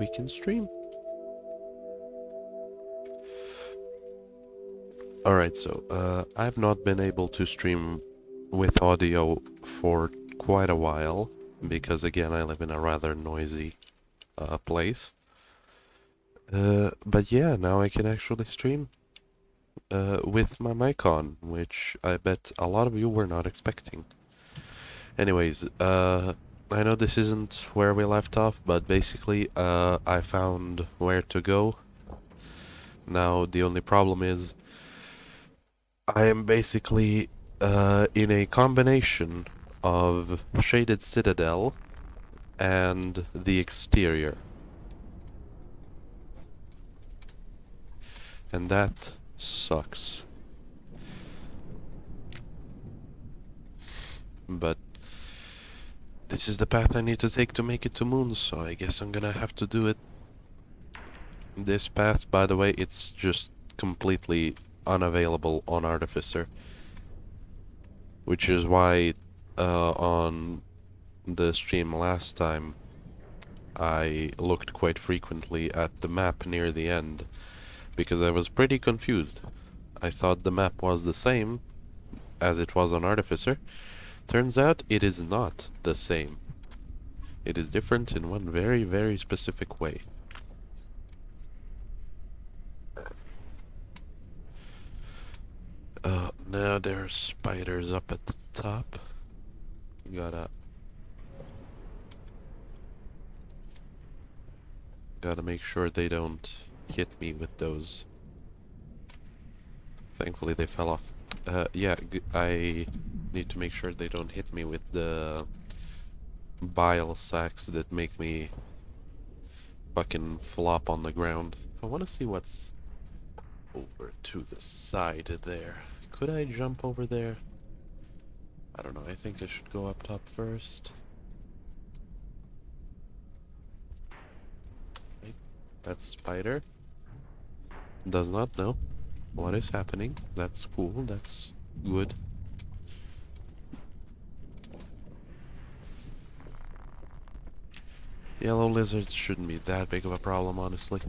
we can stream. Alright, so uh, I've not been able to stream with audio for quite a while because again I live in a rather noisy uh, place. Uh, but yeah, now I can actually stream uh, with my mic on, which I bet a lot of you were not expecting. Anyways, uh, I know this isn't where we left off, but basically uh, I found where to go. Now the only problem is I am basically uh, in a combination of Shaded Citadel and the exterior. And that sucks. But this is the path I need to take to make it to Moon, so I guess I'm gonna have to do it. This path, by the way, it's just completely unavailable on Artificer. Which is why uh, on the stream last time I looked quite frequently at the map near the end because I was pretty confused. I thought the map was the same as it was on Artificer. Turns out it is not the same. It is different in one very, very specific way. Uh, now there are spiders up at the top. Gotta... Gotta make sure they don't hit me with those. Thankfully they fell off. Uh, yeah, I need to make sure they don't hit me with the bile sacks that make me fucking flop on the ground. I want to see what's over to the side there. Could I jump over there? I don't know, I think I should go up top first. Wait, that's spider. Does not know what is happening. That's cool, that's good. Yellow lizards shouldn't be that big of a problem, honestly.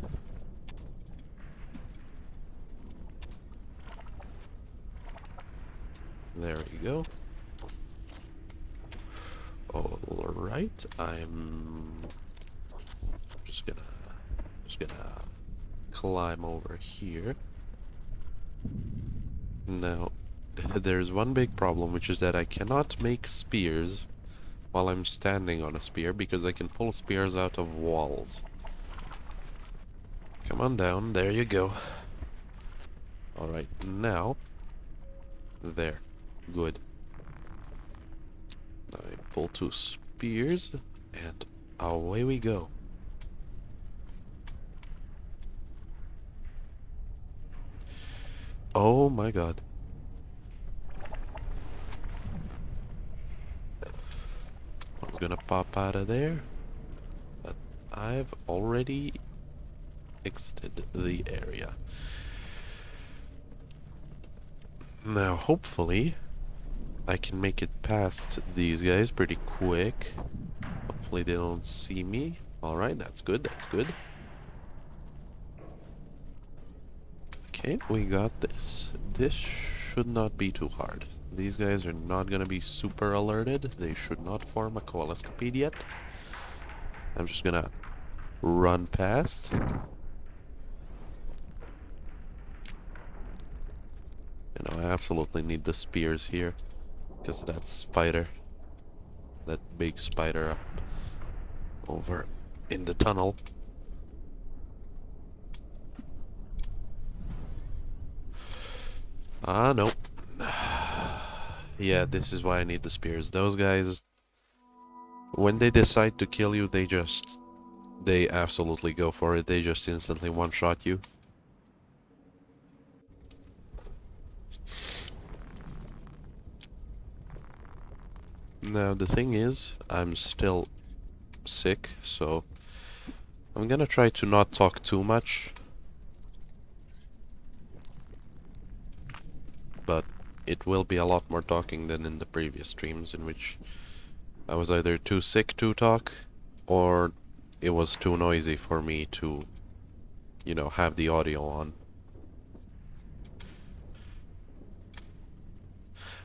There we go. Alright, I'm just gonna just gonna climb over here. Now, there's one big problem, which is that I cannot make spears while I'm standing on a spear, because I can pull spears out of walls. Come on down, there you go. Alright, now... There. Good. I pull two spears, and away we go. Oh my god. Gonna pop out of there. But I've already exited the area. Now, hopefully, I can make it past these guys pretty quick. Hopefully they don't see me. Alright, that's good, that's good. Okay, we got this. This should not be too hard. These guys are not gonna be super alerted. They should not form a coalescipede yet. I'm just gonna run past. You know, I absolutely need the spears here. Because of that spider. That big spider up over in the tunnel. Ah, no. yeah, this is why I need the spears. Those guys, when they decide to kill you, they just... They absolutely go for it. They just instantly one-shot you. Now, the thing is, I'm still sick, so... I'm gonna try to not talk too much but it will be a lot more talking than in the previous streams in which I was either too sick to talk or it was too noisy for me to, you know, have the audio on.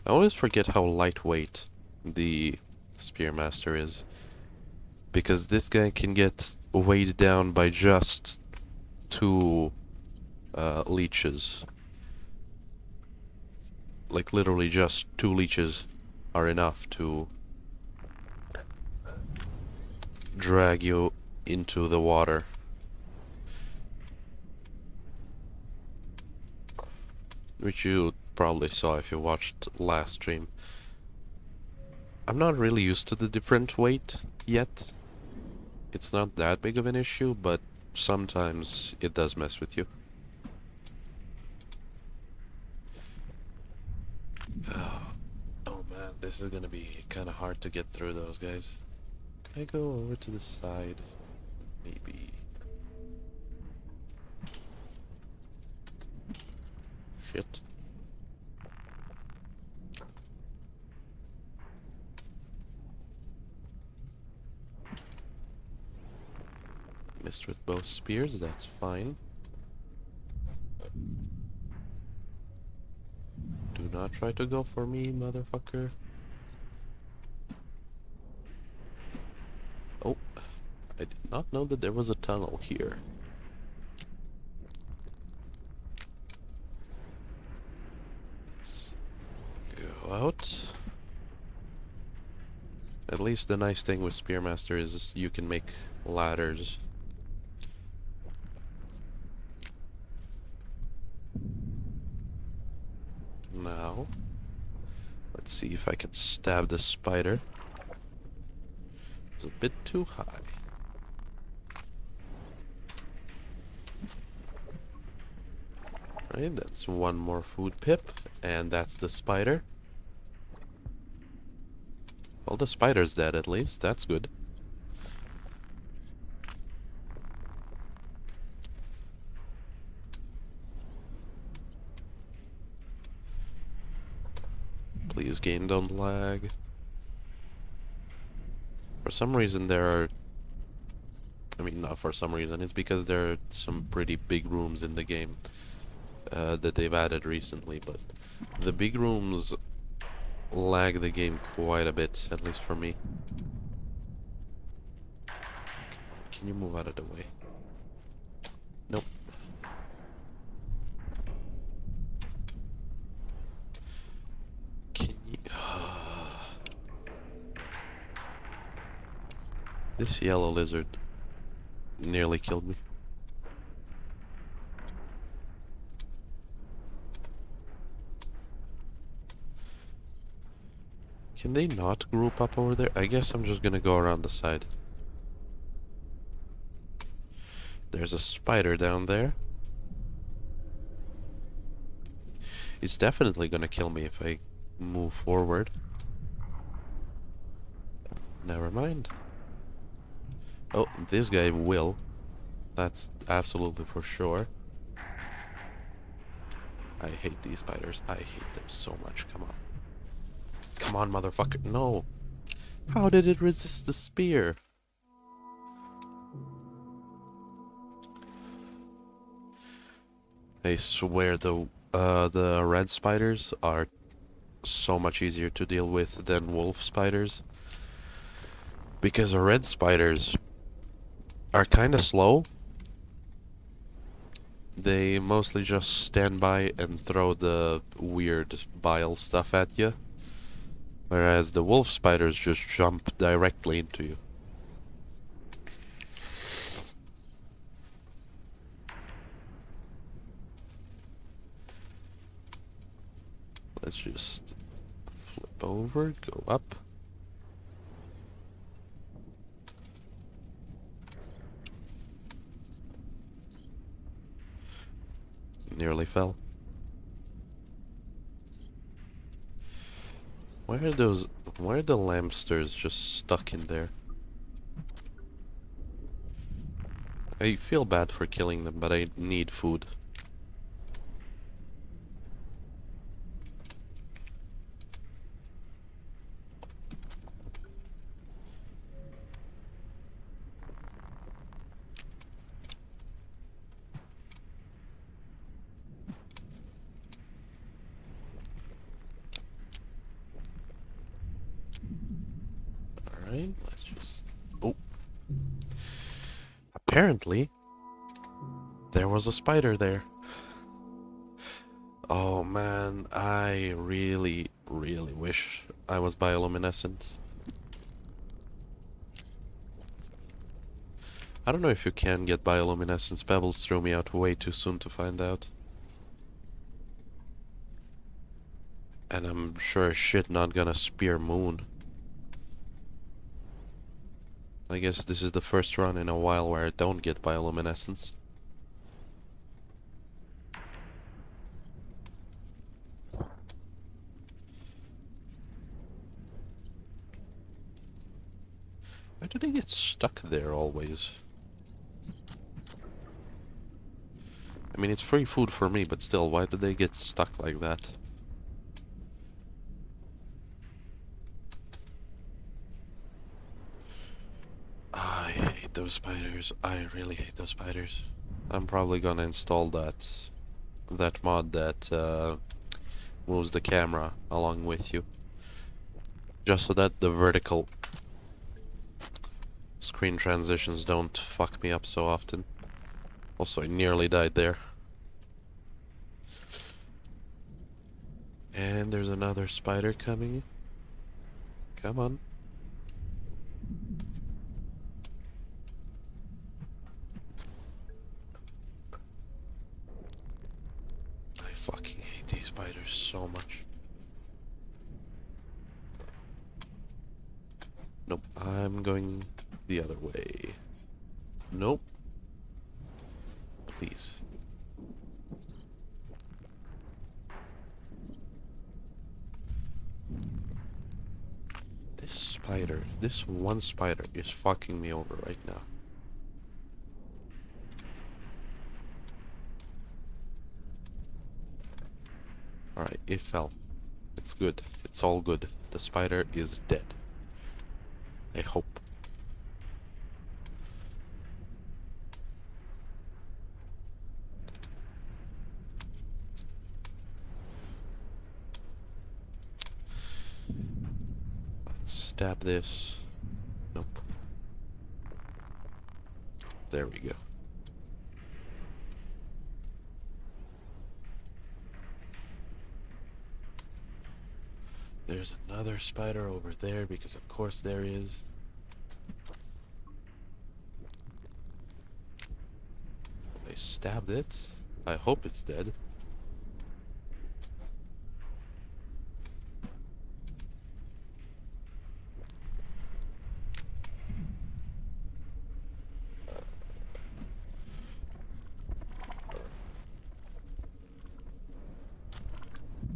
I always forget how lightweight the Spearmaster is. Because this guy can get weighed down by just two uh, leeches. Like literally just two leeches are enough to drag you into the water. Which you probably saw if you watched last stream. I'm not really used to the different weight yet. It's not that big of an issue, but sometimes it does mess with you. Oh, oh man, this is gonna be kind of hard to get through those guys. Can I go over to the side? Maybe. Shit. Missed with both spears, that's fine. Do not try to go for me, motherfucker. Oh, I did not know that there was a tunnel here. Let's go out. At least the nice thing with Spearmaster is you can make ladders. Now, let's see if I can stab the spider. It's a bit too high. Right, that's one more food pip, and that's the spider. Well, the spider's dead at least, that's good. Please game don't lag. For some reason there are... I mean, not for some reason, it's because there are some pretty big rooms in the game uh, that they've added recently, but the big rooms lag the game quite a bit, at least for me. Can you move out of the way? Nope. Can you... this yellow lizard nearly killed me. Can they not group up over there? I guess I'm just gonna go around the side. There's a spider down there. It's definitely gonna kill me if I move forward. Never mind. Oh, this guy will. That's absolutely for sure. I hate these spiders. I hate them so much. Come on. Come on, motherfucker. No. How did it resist the spear? I swear the uh, the red spiders are so much easier to deal with than wolf spiders. Because red spiders are kind of slow. They mostly just stand by and throw the weird bile stuff at you. Whereas the wolf spiders just jump directly into you. Let's just flip over, go up. Nearly fell. Why are those... Why are the lamsters just stuck in there? I feel bad for killing them, but I need food. Apparently, there was a spider there. Oh man, I really, really wish I was bioluminescent. I don't know if you can get bioluminescence. Pebbles threw me out way too soon to find out. And I'm sure shit not gonna spear moon. I guess this is the first run in a while where I don't get bioluminescence. Why do they get stuck there always? I mean, it's free food for me, but still, why do they get stuck like that? I hate those spiders. I really hate those spiders. I'm probably gonna install that that mod that uh, moves the camera along with you. Just so that the vertical screen transitions don't fuck me up so often. Also, I nearly died there. And there's another spider coming. Come on. I fucking hate these spiders so much. Nope, I'm going the other way. Nope. Please. This spider, this one spider is fucking me over right now. Alright, it fell. It's good. It's all good. The spider is dead. I hope. Stab this. Nope. There we go. There's another spider over there because of course there is. I stabbed it. I hope it's dead.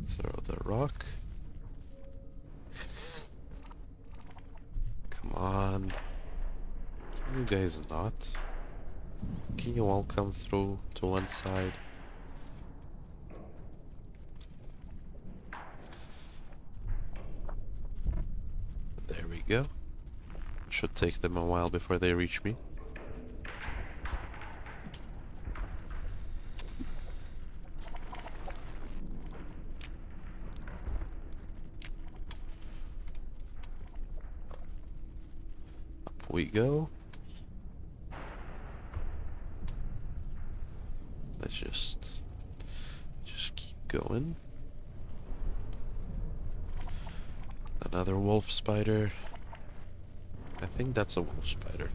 Throw the rock. Come on. Can you guys not? Can you all come through to one side? There we go. Should take them a while before they reach me. We go. Let's just just keep going. Another wolf spider. I think that's a wolf spider.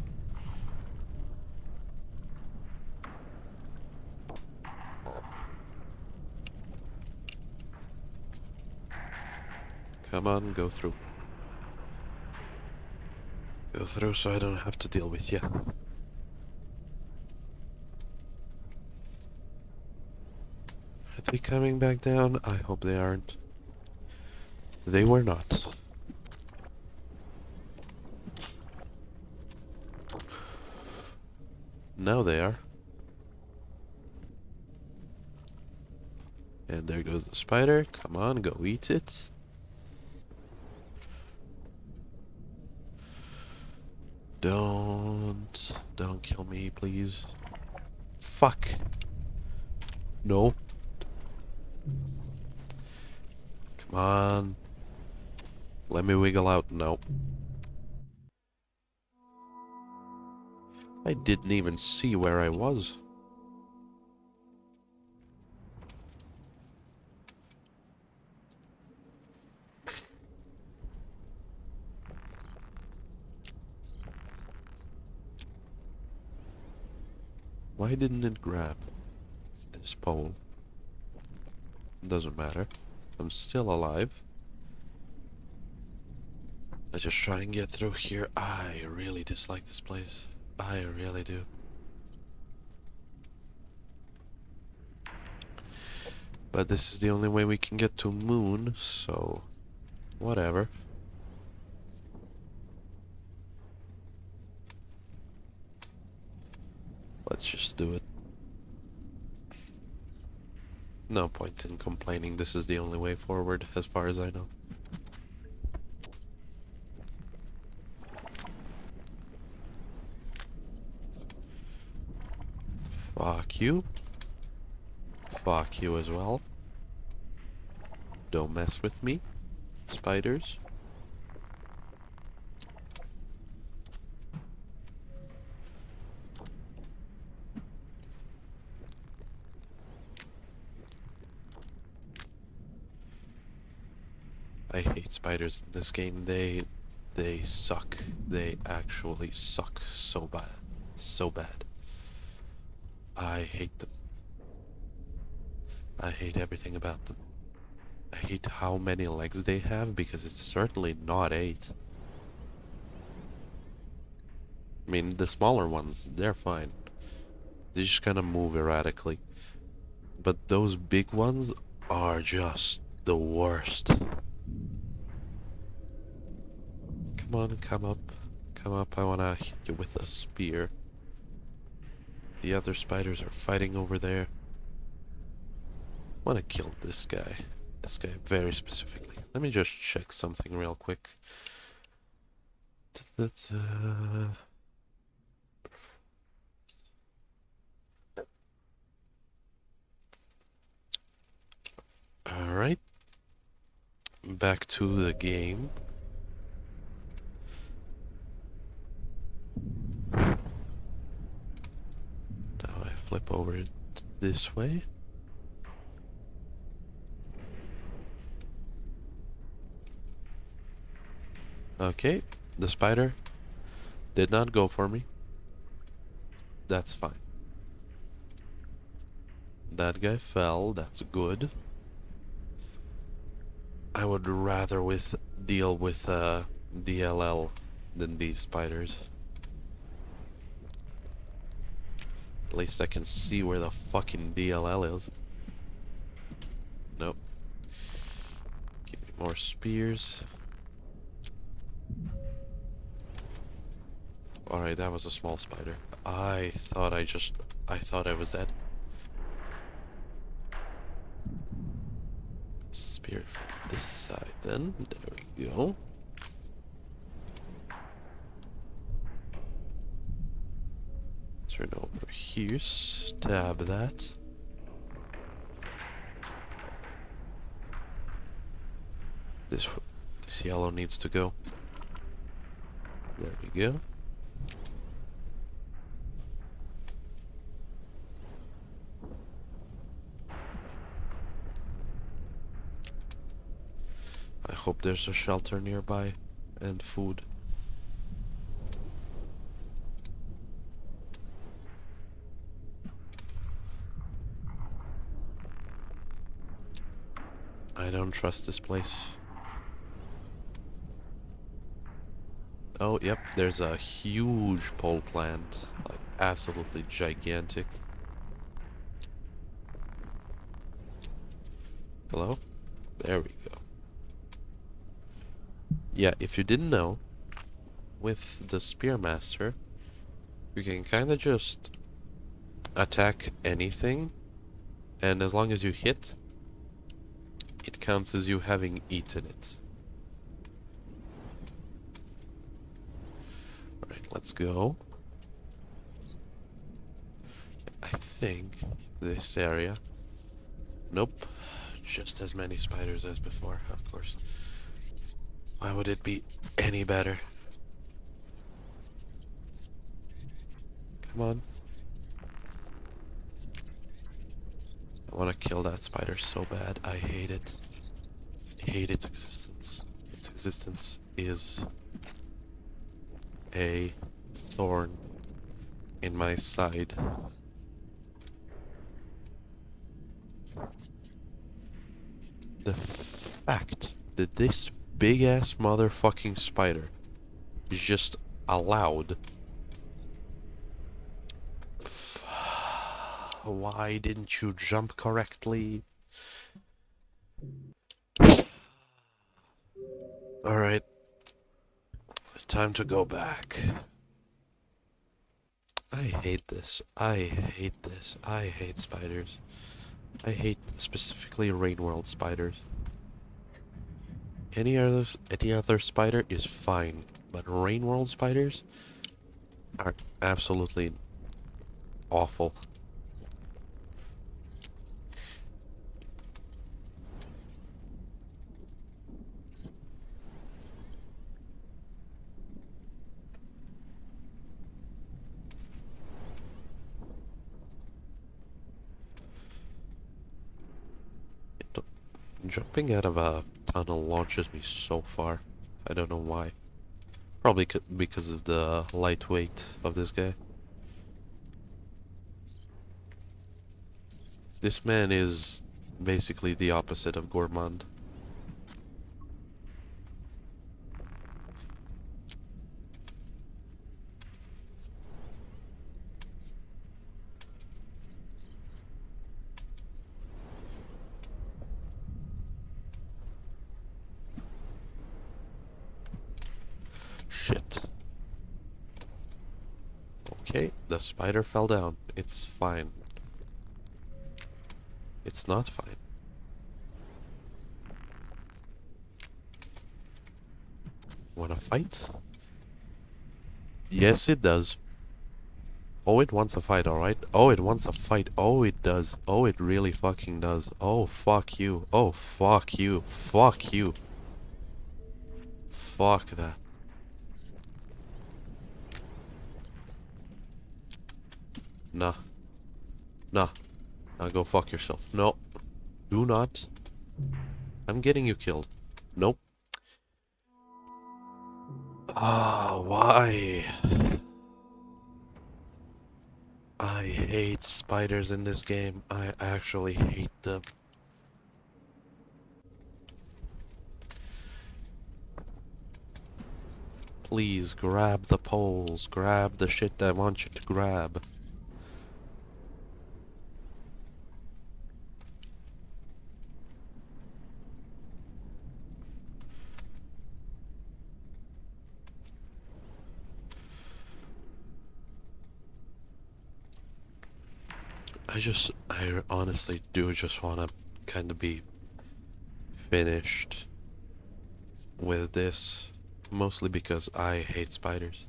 Come on, go through. Go through so I don't have to deal with you. Are they coming back down? I hope they aren't. They were not. Now they are. And there goes the spider. Come on, go eat it. Don't... Don't kill me, please. Fuck. No. Come on. Let me wiggle out. No. I didn't even see where I was. Why didn't it grab this pole? Doesn't matter. I'm still alive. Let's just try and get through here. I really dislike this place. I really do. But this is the only way we can get to Moon, so... Whatever. Let's just do it. No point in complaining, this is the only way forward, as far as I know. Fuck you. Fuck you as well. Don't mess with me, spiders. I hate spiders in this game. They they suck. They actually suck so bad. So bad. I hate them. I hate everything about them. I hate how many legs they have because it's certainly not eight. I mean, the smaller ones, they're fine. They just kind of move erratically. But those big ones are just the worst. Come on, come up. Come up, I wanna hit you with a spear. The other spiders are fighting over there. wanna kill this guy. This guy very specifically. Let me just check something real quick. Da -da -da. Alright. Back to the game. Flip over this way. Okay, the spider did not go for me. That's fine. That guy fell, that's good. I would rather with deal with uh, DLL than these spiders. At least I can see where the fucking DLL is. Nope. Give me more spears. Alright, that was a small spider. I thought I just... I thought I was dead. Spear from this side then. There we go. Turn over here, stab that. This this yellow needs to go. There we go. I hope there's a shelter nearby and food. I don't trust this place. Oh, yep, there's a huge pole plant. Like, absolutely gigantic. Hello? There we go. Yeah, if you didn't know, with the Spearmaster, you can kind of just attack anything, and as long as you hit, it counts as you having eaten it. Alright, let's go. I think this area... Nope. Just as many spiders as before, of course. Why would it be any better? Come on. Want to kill that spider so bad. I hate it. I hate its existence. Its existence is a thorn in my side. The fact that this big ass motherfucking spider is just allowed. Why didn't you jump correctly? Alright. Time to go back. I hate this. I hate this. I hate spiders. I hate specifically Rain World spiders. Any other any other spider is fine, but Rain World spiders are absolutely awful. Jumping out of a tunnel launches me so far. I don't know why. Probably because of the lightweight of this guy. This man is basically the opposite of Gourmand. Shit. Okay, the spider fell down. It's fine. It's not fine. Wanna fight? Yes, it does. Oh, it wants a fight, alright? Oh, it wants a fight. Oh, it does. Oh, it really fucking does. Oh, fuck you. Oh, fuck you. Fuck you. Fuck that. Nah. Nah. Now go fuck yourself. No. Do not. I'm getting you killed. Nope. Ah, why? I hate spiders in this game. I actually hate them. Please grab the poles. Grab the shit I want you to grab. I just, I honestly do just want to kind of be finished with this. Mostly because I hate spiders.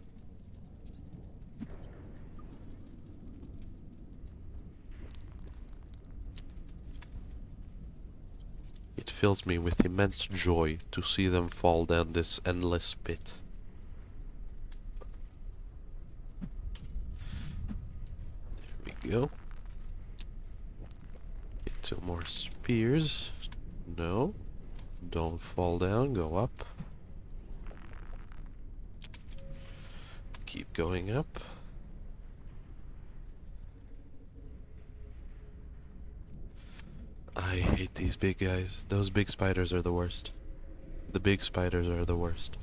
It fills me with immense joy to see them fall down this endless pit. There we go. Two more spears. No. Don't fall down. Go up. Keep going up. I hate these big guys. Those big spiders are the worst. The big spiders are the worst.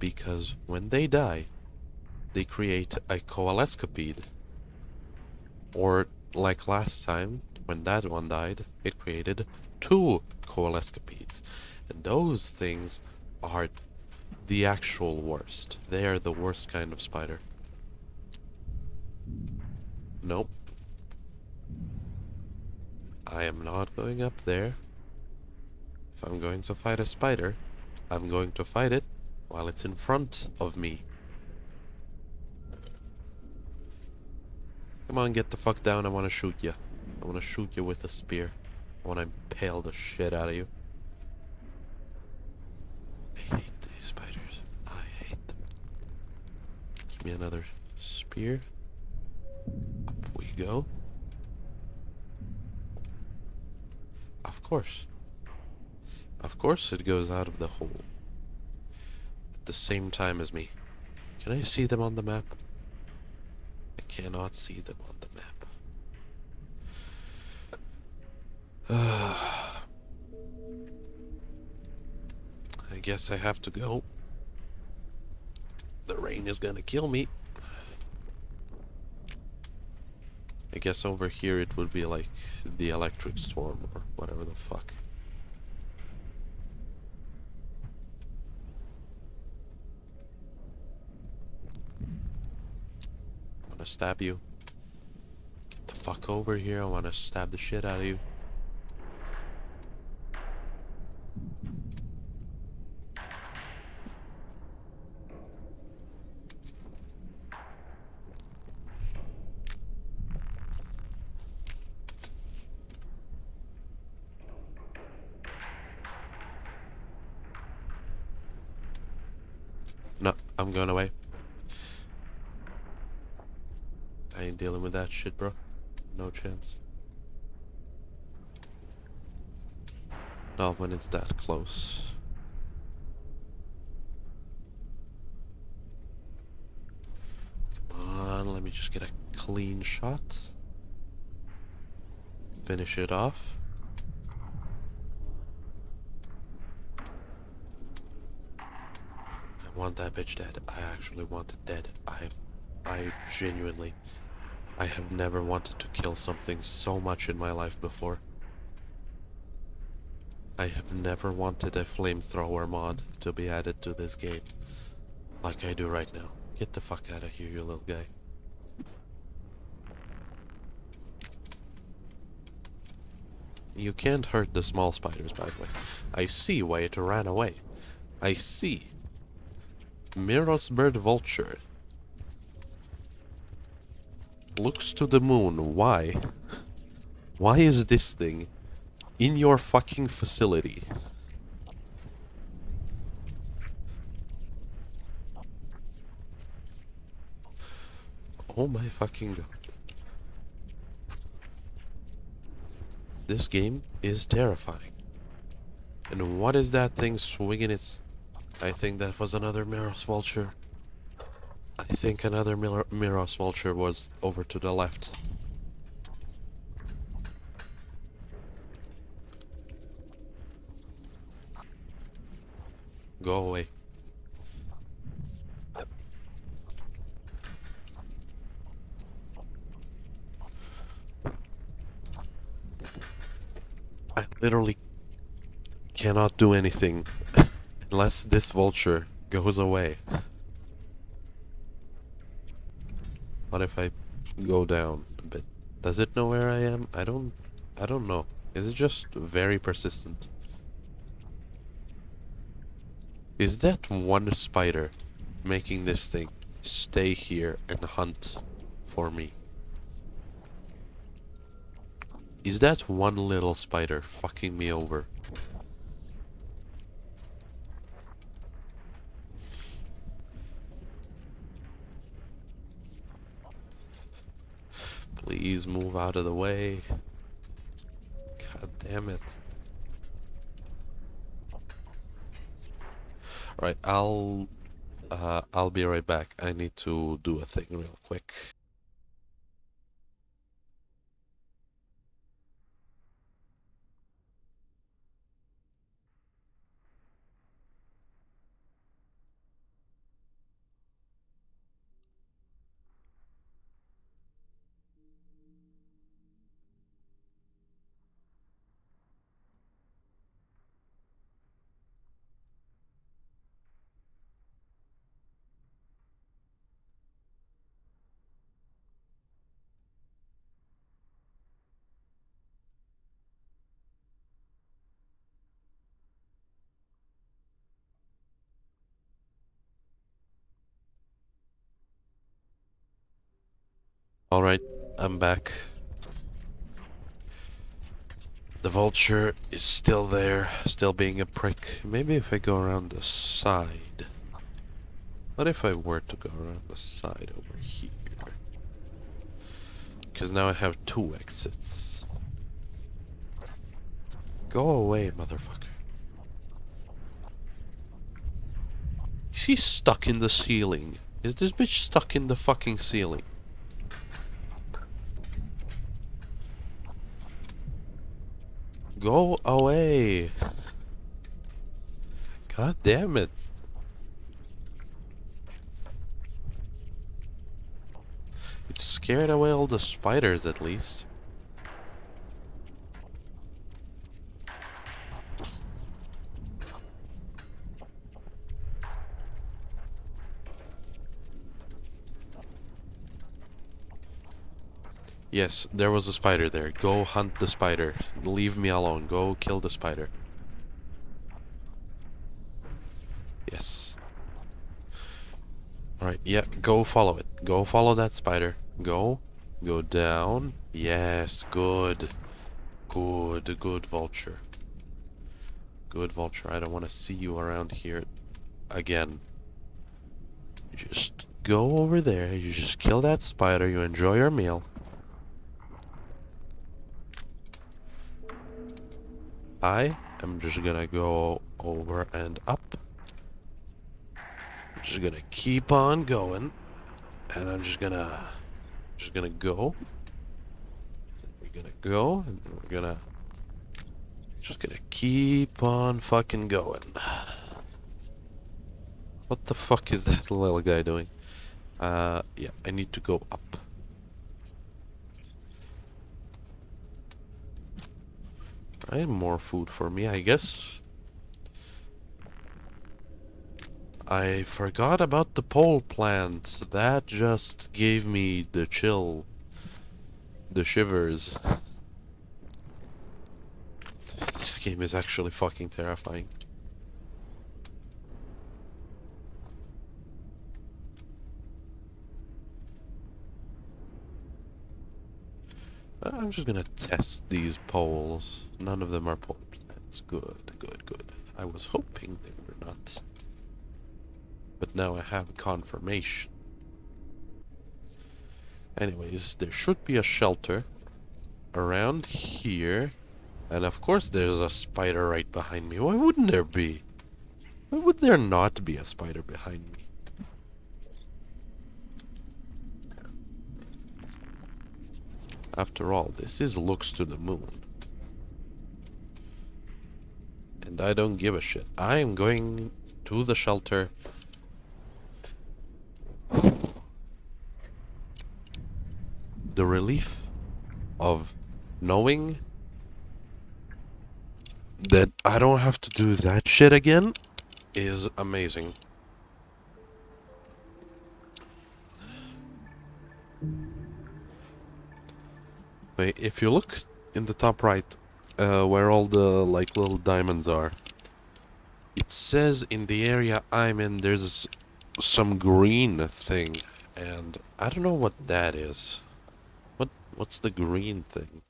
Because when they die, they create a coalescipede. Or, like last time, when that one died, it created two coalescipedes. And those things are the actual worst. They are the worst kind of spider. Nope. I am not going up there. If I'm going to fight a spider, I'm going to fight it while it's in front of me. Come on, get the fuck down. I want to shoot you. I want to shoot you with a spear. I want to impale the shit out of you. I hate these spiders. I hate them. Give me another spear. Up we go. Of course. Of course it goes out of the hole. At the same time as me. Can I see them on the map? I cannot see them on the map. I guess I have to go. The rain is gonna kill me. I guess over here it would be like the electric storm or whatever the fuck. Wanna stab you. Get the fuck over here, I wanna stab the shit out of you. No, I'm going away. I ain't dealing with that shit, bro. No chance. Not when it's that close. Come on, let me just get a clean shot. Finish it off. I want that bitch dead. I actually want it dead. I, I genuinely, I have never wanted to kill something so much in my life before. I have never wanted a flamethrower mod to be added to this game. Like I do right now. Get the fuck out of here, you little guy. You can't hurt the small spiders, by the way. I see why it ran away. I see. Miros bird vulture. Looks to the moon. Why? Why is this thing in your fucking facility? Oh my fucking god. This game is terrifying. And what is that thing swinging its... I think that was another Miros Vulture. I think another Mir Miros Vulture was over to the left. Go away. I literally cannot do anything unless this vulture goes away. What if I go down a bit? Does it know where I am? I don't I don't know. Is it just very persistent? Is that one spider making this thing stay here and hunt for me? Is that one little spider fucking me over? Please move out of the way. God damn it. Alright, I'll uh, I'll be right back. I need to do a thing real quick. Alright, I'm back. The vulture is still there, still being a prick. Maybe if I go around the side. What if I were to go around the side over here? Because now I have two exits. Go away, motherfucker. Is he stuck in the ceiling? Is this bitch stuck in the fucking ceiling? Go away. God damn it. It scared away all the spiders at least. Yes, there was a spider there. Go hunt the spider. Leave me alone. Go kill the spider. Yes. Alright, yeah, go follow it. Go follow that spider. Go. Go down. Yes, good. Good, good vulture. Good vulture. I don't want to see you around here again. Just go over there. You just kill that spider. You enjoy your meal. I am just gonna go over and up. I'm just gonna keep on going. And I'm just gonna just gonna go. We're gonna go and we're gonna just gonna keep on fucking going. What the fuck is that little guy doing? Uh yeah, I need to go up. I more food for me, I guess. I forgot about the pole plant. That just gave me the chill. The shivers. This game is actually fucking terrifying. I'm just gonna test these poles. None of them are pole plants. Good, good, good. I was hoping they were not. But now I have confirmation. Anyways, there should be a shelter around here. And of course there's a spider right behind me. Why wouldn't there be? Why would there not be a spider behind me? After all, this is looks to the moon. And I don't give a shit. I am going to the shelter. The relief of knowing that I don't have to do that shit again is amazing. If you look in the top right, uh, where all the like little diamonds are, it says in the area I'm in there's some green thing, and I don't know what that is. What what's the green thing?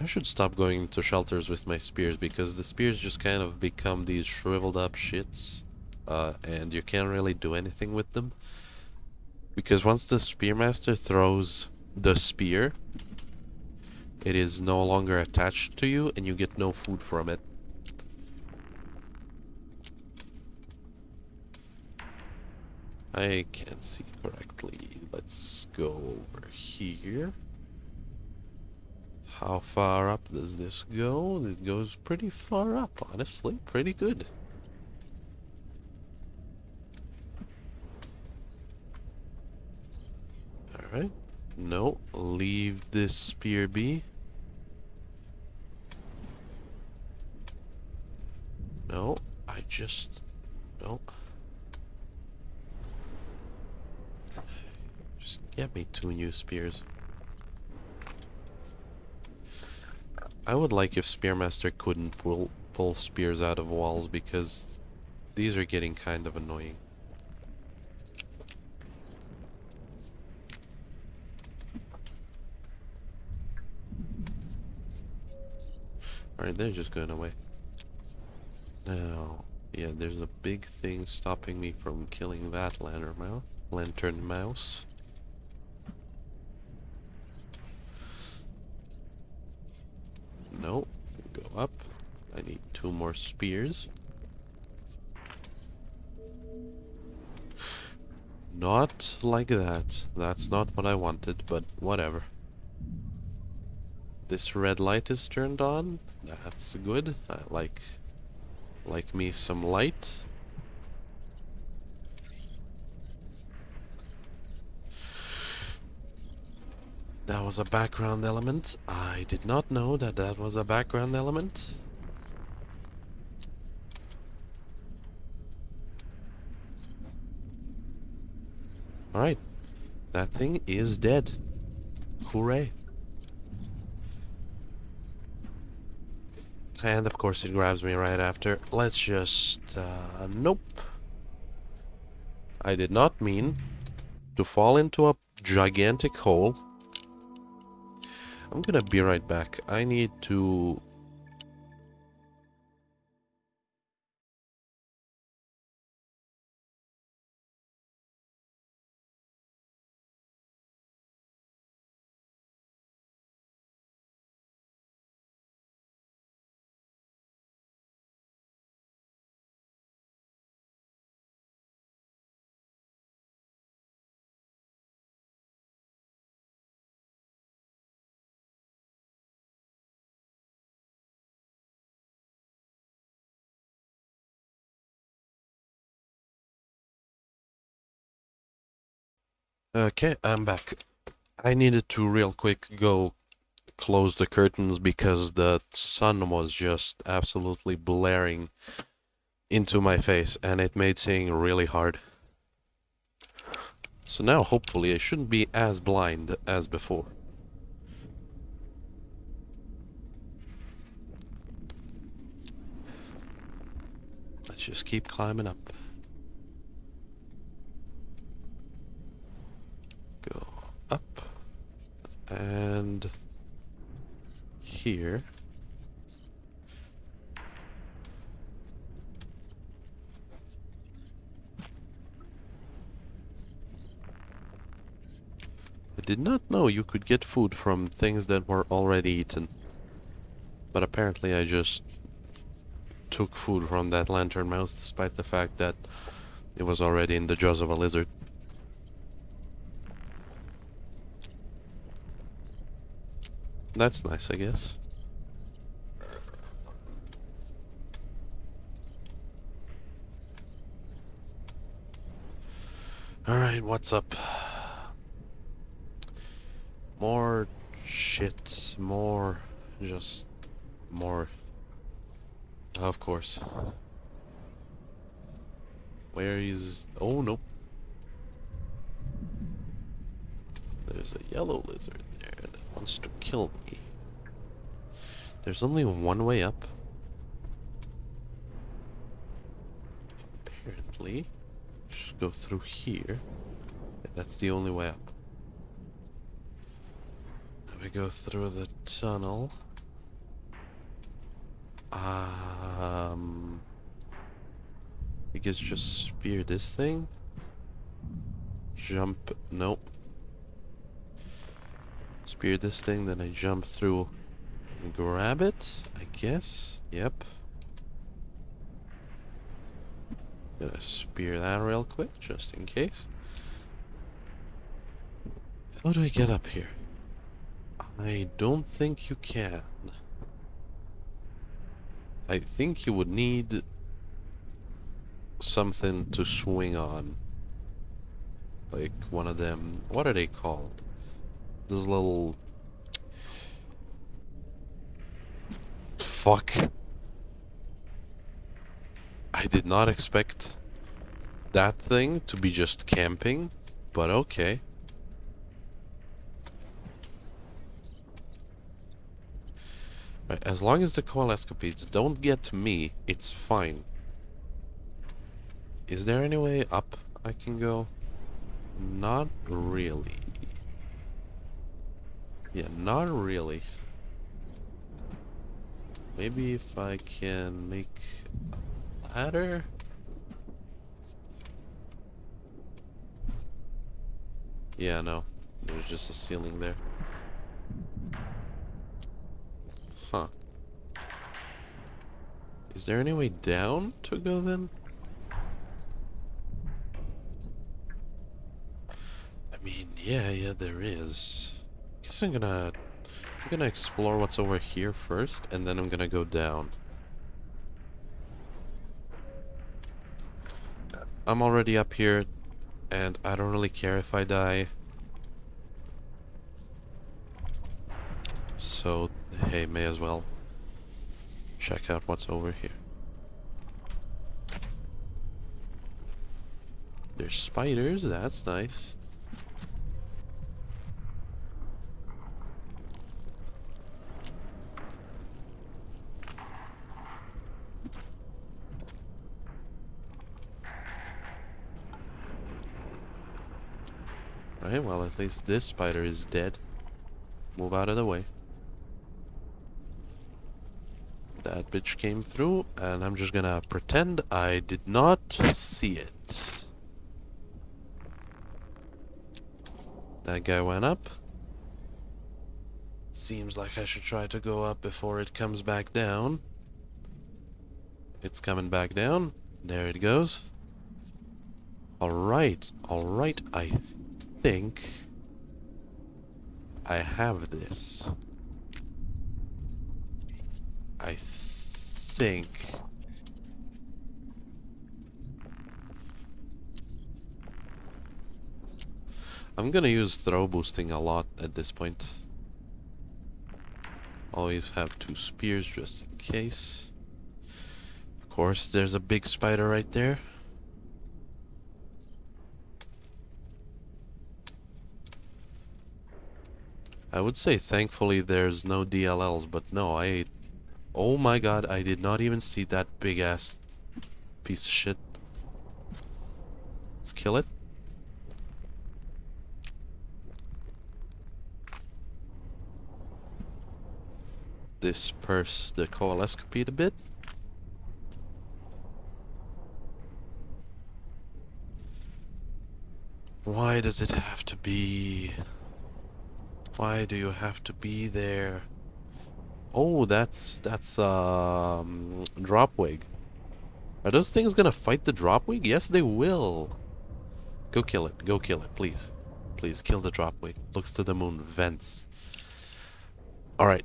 I should stop going to shelters with my spears because the spears just kind of become these shriveled up shits, uh, and you can't really do anything with them. Because once the spearmaster throws the spear, it is no longer attached to you and you get no food from it. I can't see correctly. Let's go over here. How far up does this go? It goes pretty far up, honestly. Pretty good. Alright. No, leave this spear be. No, I just don't. Just get me two new spears. I would like if Spearmaster couldn't pull, pull spears out of walls because these are getting kind of annoying. Alright, they're just going away. Now, yeah, there's a big thing stopping me from killing that lantern mouse. Lantern mouse. No, go up. I need two more spears. Not like that. That's not what I wanted, but whatever. This red light is turned on. That's good. I like like me some light. That was a background element. I did not know that that was a background element. Alright. That thing is dead. Hooray. And of course it grabs me right after. Let's just... Uh, nope. I did not mean to fall into a gigantic hole. I'm gonna be right back. I need to Okay, I'm back. I needed to real quick go close the curtains because the sun was just absolutely blaring into my face and it made seeing really hard. So now hopefully I shouldn't be as blind as before. Let's just keep climbing up and here I did not know you could get food from things that were already eaten. But apparently I just took food from that lantern mouse despite the fact that it was already in the jaws of a lizard. That's nice, I guess. Alright, what's up? More shit, more... just... more... Of course. Where is... oh, nope. There's a yellow lizard wants to kill me. There's only one way up. Apparently. Just go through here. That's the only way up. Then we go through the tunnel. Um... I guess just spear this thing. Jump. Nope spear this thing, then I jump through and grab it, I guess. Yep. Gonna spear that real quick, just in case. How do I get up here? I don't think you can. I think you would need something to swing on. Like one of them, what are they called? This little... Fuck. I did not expect that thing to be just camping, but okay. Right, as long as the coalescipedes don't get me, it's fine. Is there any way up I can go? Not really. Yeah, not really. Maybe if I can make a ladder? Yeah, no. There's just a ceiling there. Huh. Is there any way down to go then? I mean, yeah, yeah, there is. Guess I'm gonna... I'm gonna explore what's over here first, and then I'm gonna go down. I'm already up here, and I don't really care if I die. So, hey, may as well check out what's over here. There's spiders, that's nice. Right, well at least this spider is dead. Move out of the way. That bitch came through, and I'm just gonna pretend I did not see it. That guy went up. Seems like I should try to go up before it comes back down. It's coming back down. There it goes. Alright, alright, I think I have this. I think. I'm gonna use throw boosting a lot at this point. Always have two spears just in case. Of course, there's a big spider right there. I would say thankfully there's no DLLs, but no, I... Oh my god, I did not even see that big ass piece of shit. Let's kill it. Disperse the coalescipede a bit. Why does it have to be... Why do you have to be there? Oh, that's that's um dropwig. Are those things gonna fight the dropwig? Yes, they will. Go kill it. Go kill it, please. Please kill the dropwig. Looks to the moon. Vents. All right.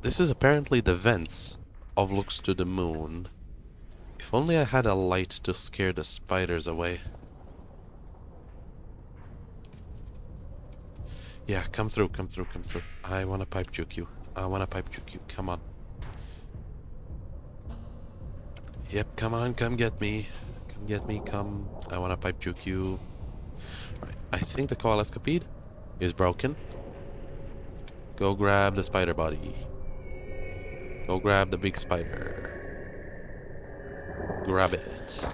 This is apparently the vents of looks to the moon. If only I had a light to scare the spiders away. Yeah, come through, come through, come through. I want to pipe juke you. I want to pipe juke you. Come on. Yep, come on, come get me. Come get me, come. I want to pipe juke you. Alright, I think the coalescipede is broken. Go grab the spider body. Go grab the big spider. Grab it.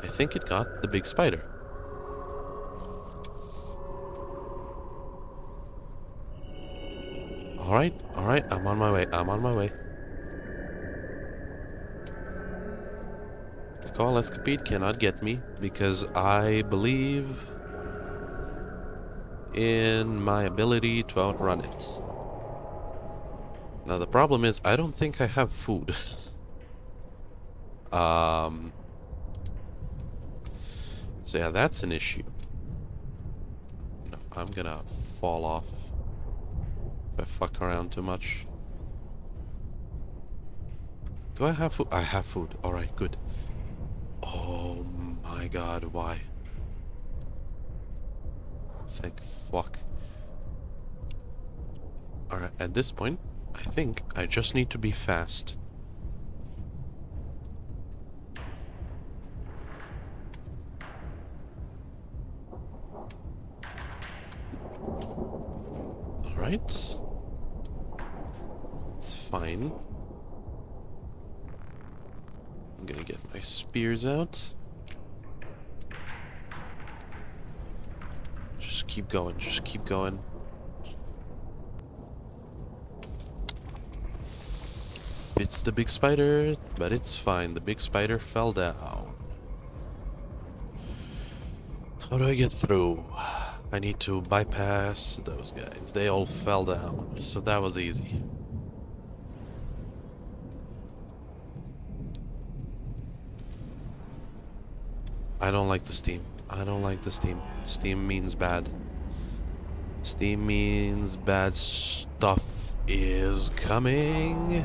I think it got the big spider. Alright, alright, I'm on my way, I'm on my way. The coalescipede cannot get me because I believe in my ability to outrun it. Now the problem is I don't think I have food. um So yeah, that's an issue. No, I'm gonna fall off if I fuck around too much. Do I have food? I have food. Alright, good. Oh my god, why? Thank fuck. Alright, at this point, I think I just need to be fast. Alright fine. I'm gonna get my spears out. Just keep going, just keep going. It's the big spider, but it's fine. The big spider fell down. How do I get through? I need to bypass those guys. They all fell down, so that was easy. I don't like the steam. I don't like the steam. Steam means bad. Steam means bad stuff is coming.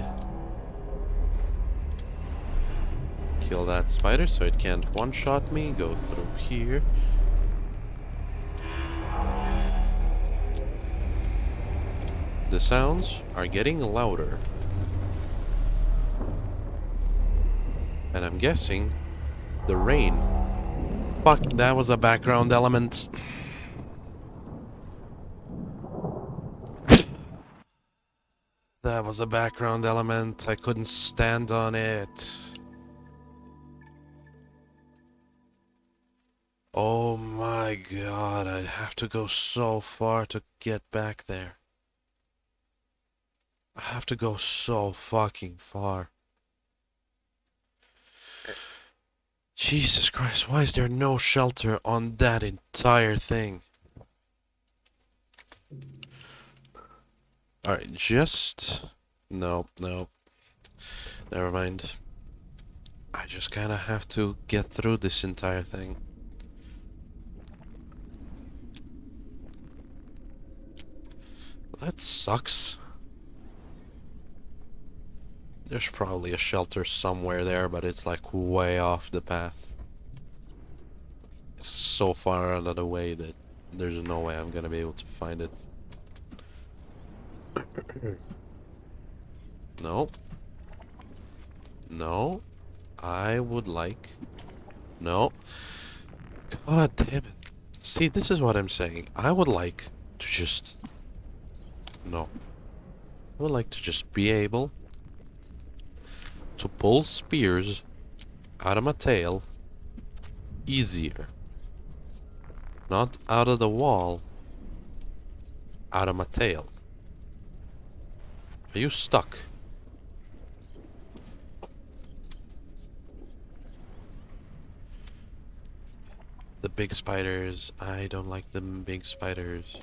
Kill that spider so it can't one-shot me. Go through here. The sounds are getting louder. And I'm guessing the rain Fuck, that was a background element. That was a background element. I couldn't stand on it. Oh my god, I'd have to go so far to get back there. I have to go so fucking far. Jesus Christ, why is there no shelter on that entire thing? Alright, just... No, no. Never mind. I just kinda have to get through this entire thing. That sucks. There's probably a shelter somewhere there, but it's like way off the path. It's so far out of the way that there's no way I'm gonna be able to find it. no. No. I would like... No. God damn it. See, this is what I'm saying. I would like to just... No. I would like to just be able to pull spears out of my tail easier. Not out of the wall, out of my tail. Are you stuck? The big spiders. I don't like them big spiders.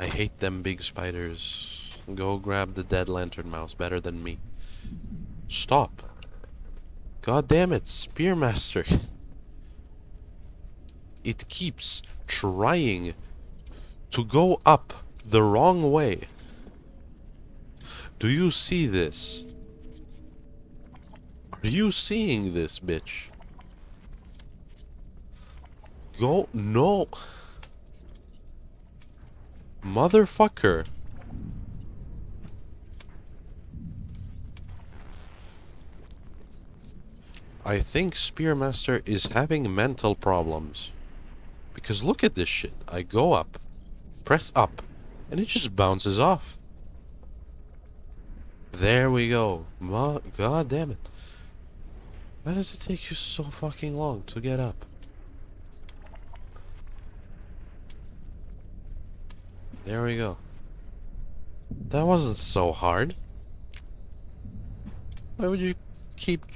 I hate them big spiders. Go grab the dead lantern mouse better than me. Stop. God damn it, Spearmaster. It keeps trying to go up the wrong way. Do you see this? Are you seeing this, bitch? Go, no. Motherfucker. I think Spearmaster is having mental problems. Because look at this shit. I go up, press up, and it just bounces off. There we go. Ma God damn it. Why does it take you so fucking long to get up? There we go. That wasn't so hard. Why would you keep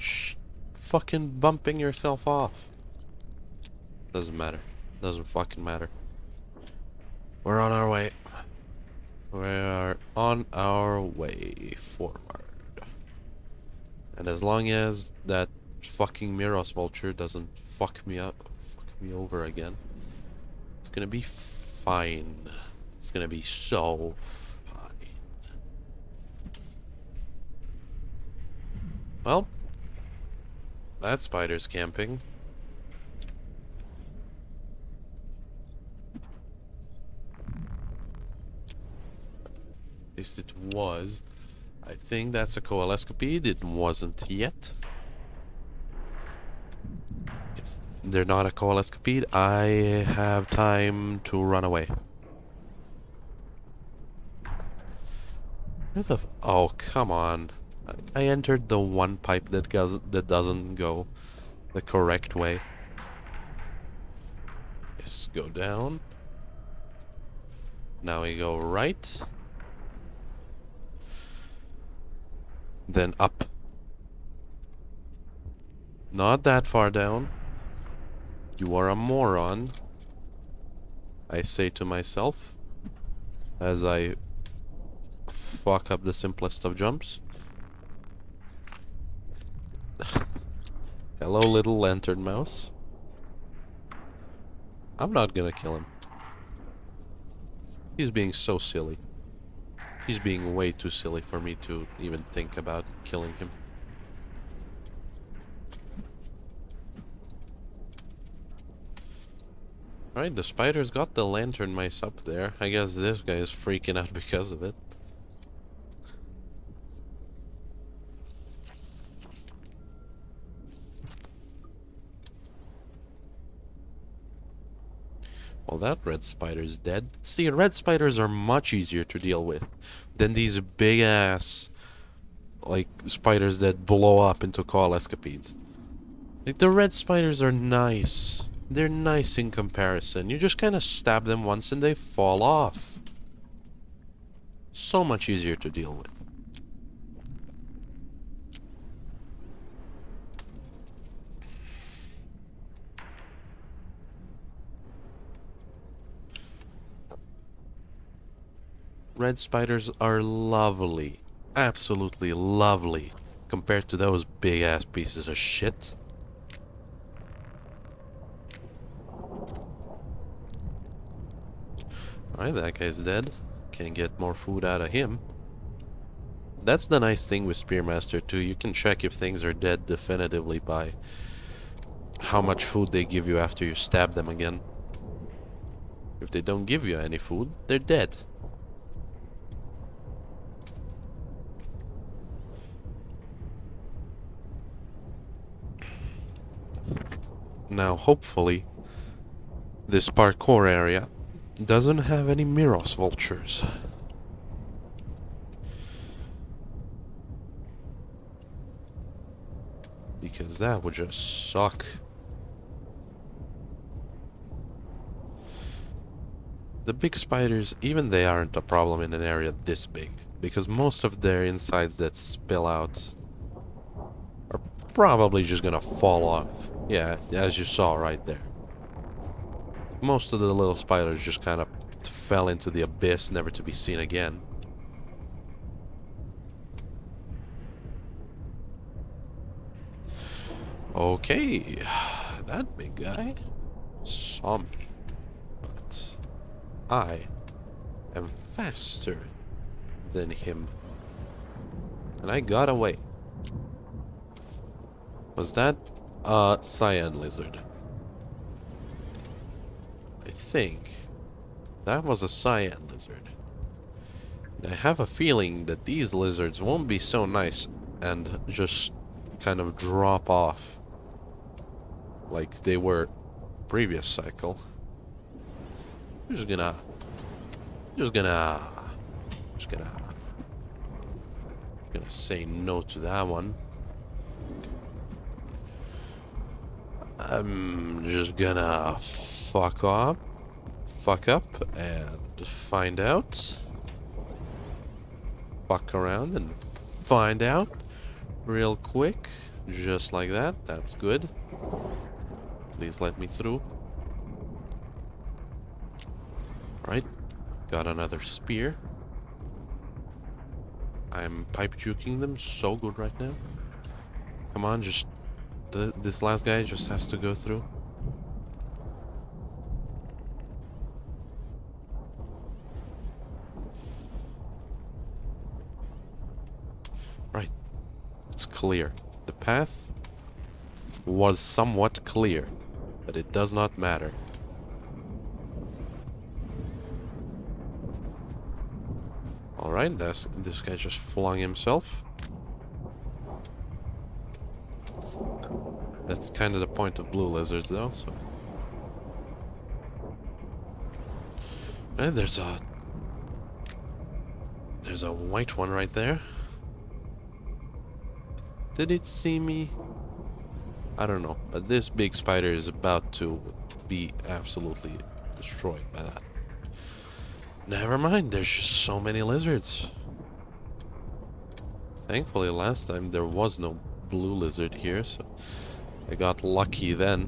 fucking bumping yourself off. Doesn't matter. Doesn't fucking matter. We're on our way. We are on our way forward. And as long as that fucking Miros vulture doesn't fuck me up, fuck me over again, it's gonna be fine. It's gonna be so fine. Well, that spider's camping. At least it was. I think that's a coalescipede. It wasn't yet. It's they're not a coalescipede. I have time to run away. Where the oh come on. I entered the one pipe that goes that doesn't go the correct way. Yes, go down. Now we go right. then up. Not that far down. You are a moron. I say to myself as I fuck up the simplest of jumps. Hello, little lantern mouse. I'm not gonna kill him. He's being so silly. He's being way too silly for me to even think about killing him. Right, the spider's got the lantern mice up there. I guess this guy is freaking out because of it. Well, that red spider's dead. See, red spiders are much easier to deal with than these big-ass, like, spiders that blow up into coalescipedes. Like, the red spiders are nice. They're nice in comparison. You just kind of stab them once and they fall off. So much easier to deal with. Red spiders are lovely. Absolutely lovely. Compared to those big ass pieces of shit. Alright, that guy's dead. Can get more food out of him. That's the nice thing with Spearmaster too. You can check if things are dead definitively by how much food they give you after you stab them again. If they don't give you any food, they're dead. Now, hopefully, this parkour area doesn't have any Miros vultures. Because that would just suck. The big spiders, even they aren't a problem in an area this big, because most of their insides that spill out are probably just gonna fall off. Yeah, as you saw right there. Most of the little spiders just kind of fell into the abyss, never to be seen again. Okay, that big guy saw me, but I am faster than him, and I got away. Was that a cyan lizard? I think that was a cyan lizard. I have a feeling that these lizards won't be so nice and just kind of drop off like they were previous cycle. I'm just gonna just gonna just gonna just gonna say no to that one. I'm just gonna fuck up fuck up and find out. Fuck around and find out real quick. Just like that. That's good. Please let me through. Right. Got another spear. I'm pipe juking them so good right now. Come on, just... This last guy just has to go through. Right. It's clear. The path was somewhat clear. But it does not matter. Alright, this guy just flung himself. That's kind of the point of blue lizards though, so... And there's a... There's a white one right there. Did it see me? I don't know, but this big spider is about to be absolutely destroyed by that. Never mind, there's just so many lizards. Thankfully, last time there was no blue lizard here, so I got lucky then.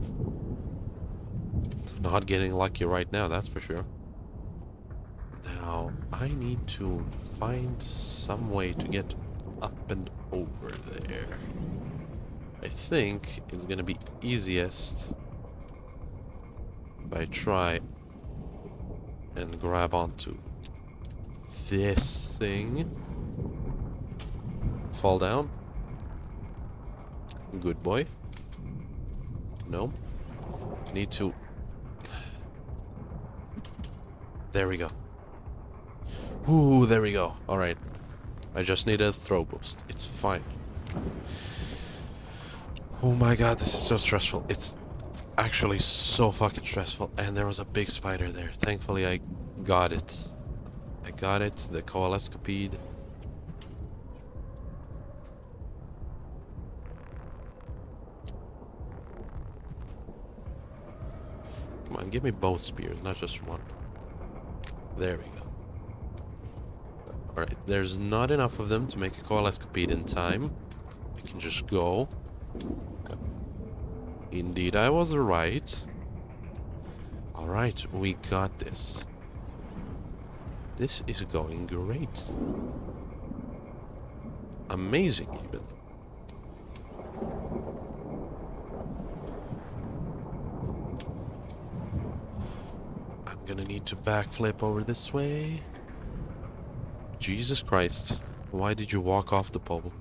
Not getting lucky right now, that's for sure. Now, I need to find some way to get up and over there. I think it's gonna be easiest if I try and grab onto this thing. Fall down. Good boy. No. Need to... There we go. Ooh, there we go. Alright. I just need a throw boost. It's fine. Oh my god, this is so stressful. It's actually so fucking stressful. And there was a big spider there. Thankfully, I got it. I got it. The coalescipede. On, give me both spears, not just one. There we go. Alright, there's not enough of them to make a coalescipede in time. I can just go. Indeed, I was right. Alright, we got this. This is going great. Amazing, even. I'm gonna need to backflip over this way. Jesus Christ. Why did you walk off the pole?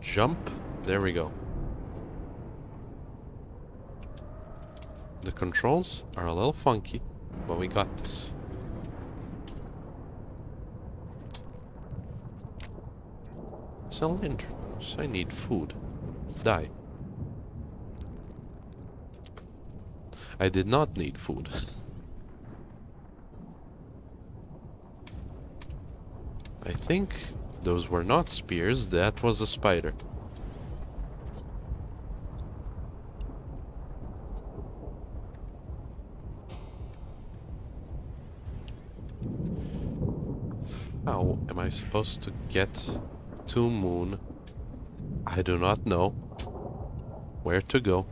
Jump. There we go. The controls are a little funky, but we got this. Cylinders. I need food. Die. I did not need food. I think those were not spears, that was a spider. How am I supposed to get to Moon? I do not know where to go.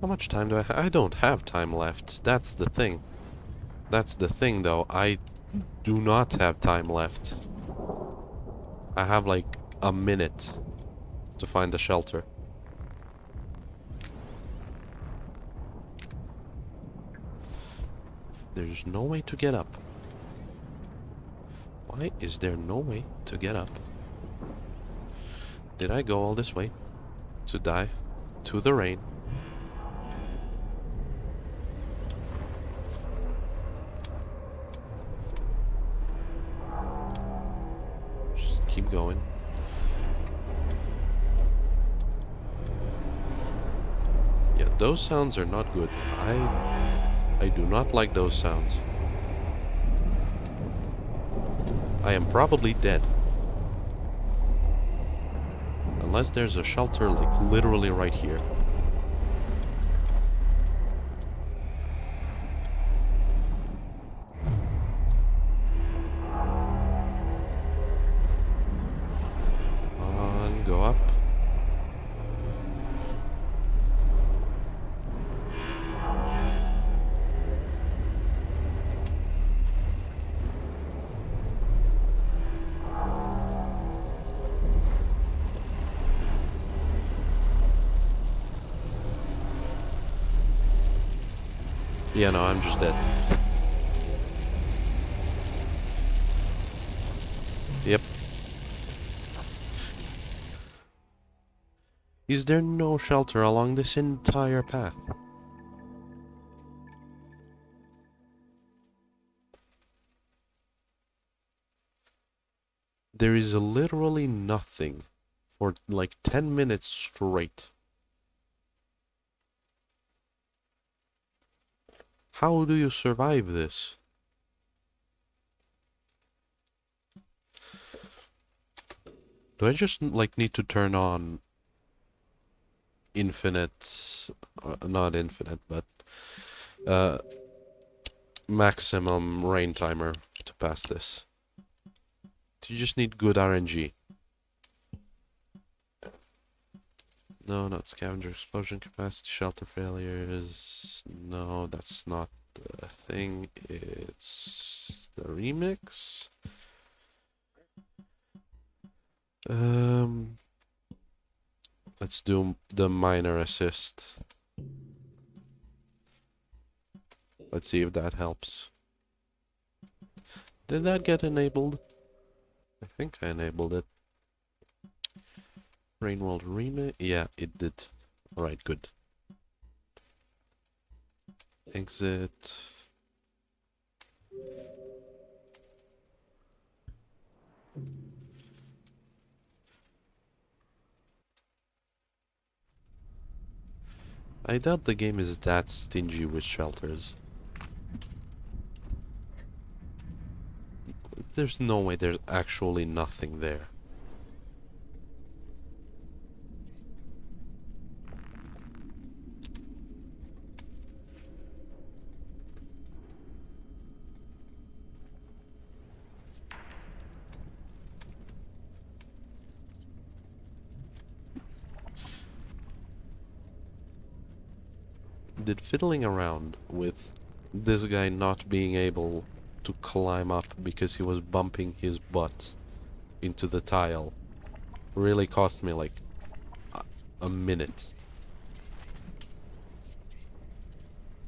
How much time do I I don't have time left. That's the thing. That's the thing, though. I do not have time left. I have, like, a minute to find the shelter. There's no way to get up. Why is there no way to get up? Did I go all this way to die to the rain? keep going. Yeah, those sounds are not good. I I do not like those sounds. I am probably dead. Unless there's a shelter like literally right here. I'm just dead. Yep. Is there no shelter along this entire path? There is literally nothing for like 10 minutes straight. How do you survive this? Do I just, like, need to turn on infinite... Uh, not infinite, but... Uh, maximum rain timer to pass this. Do you just need good RNG. No, not scavenger explosion capacity, shelter failures. No, that's not the thing. It's the remix. Um, let's do the minor assist. Let's see if that helps. Did that get enabled? I think I enabled it. Rainworld remake? Yeah, it did. Alright, good. Exit. I doubt the game is that stingy with shelters. There's no way there's actually nothing there. Did fiddling around with this guy not being able to climb up because he was bumping his butt into the tile. Really cost me like a, minute.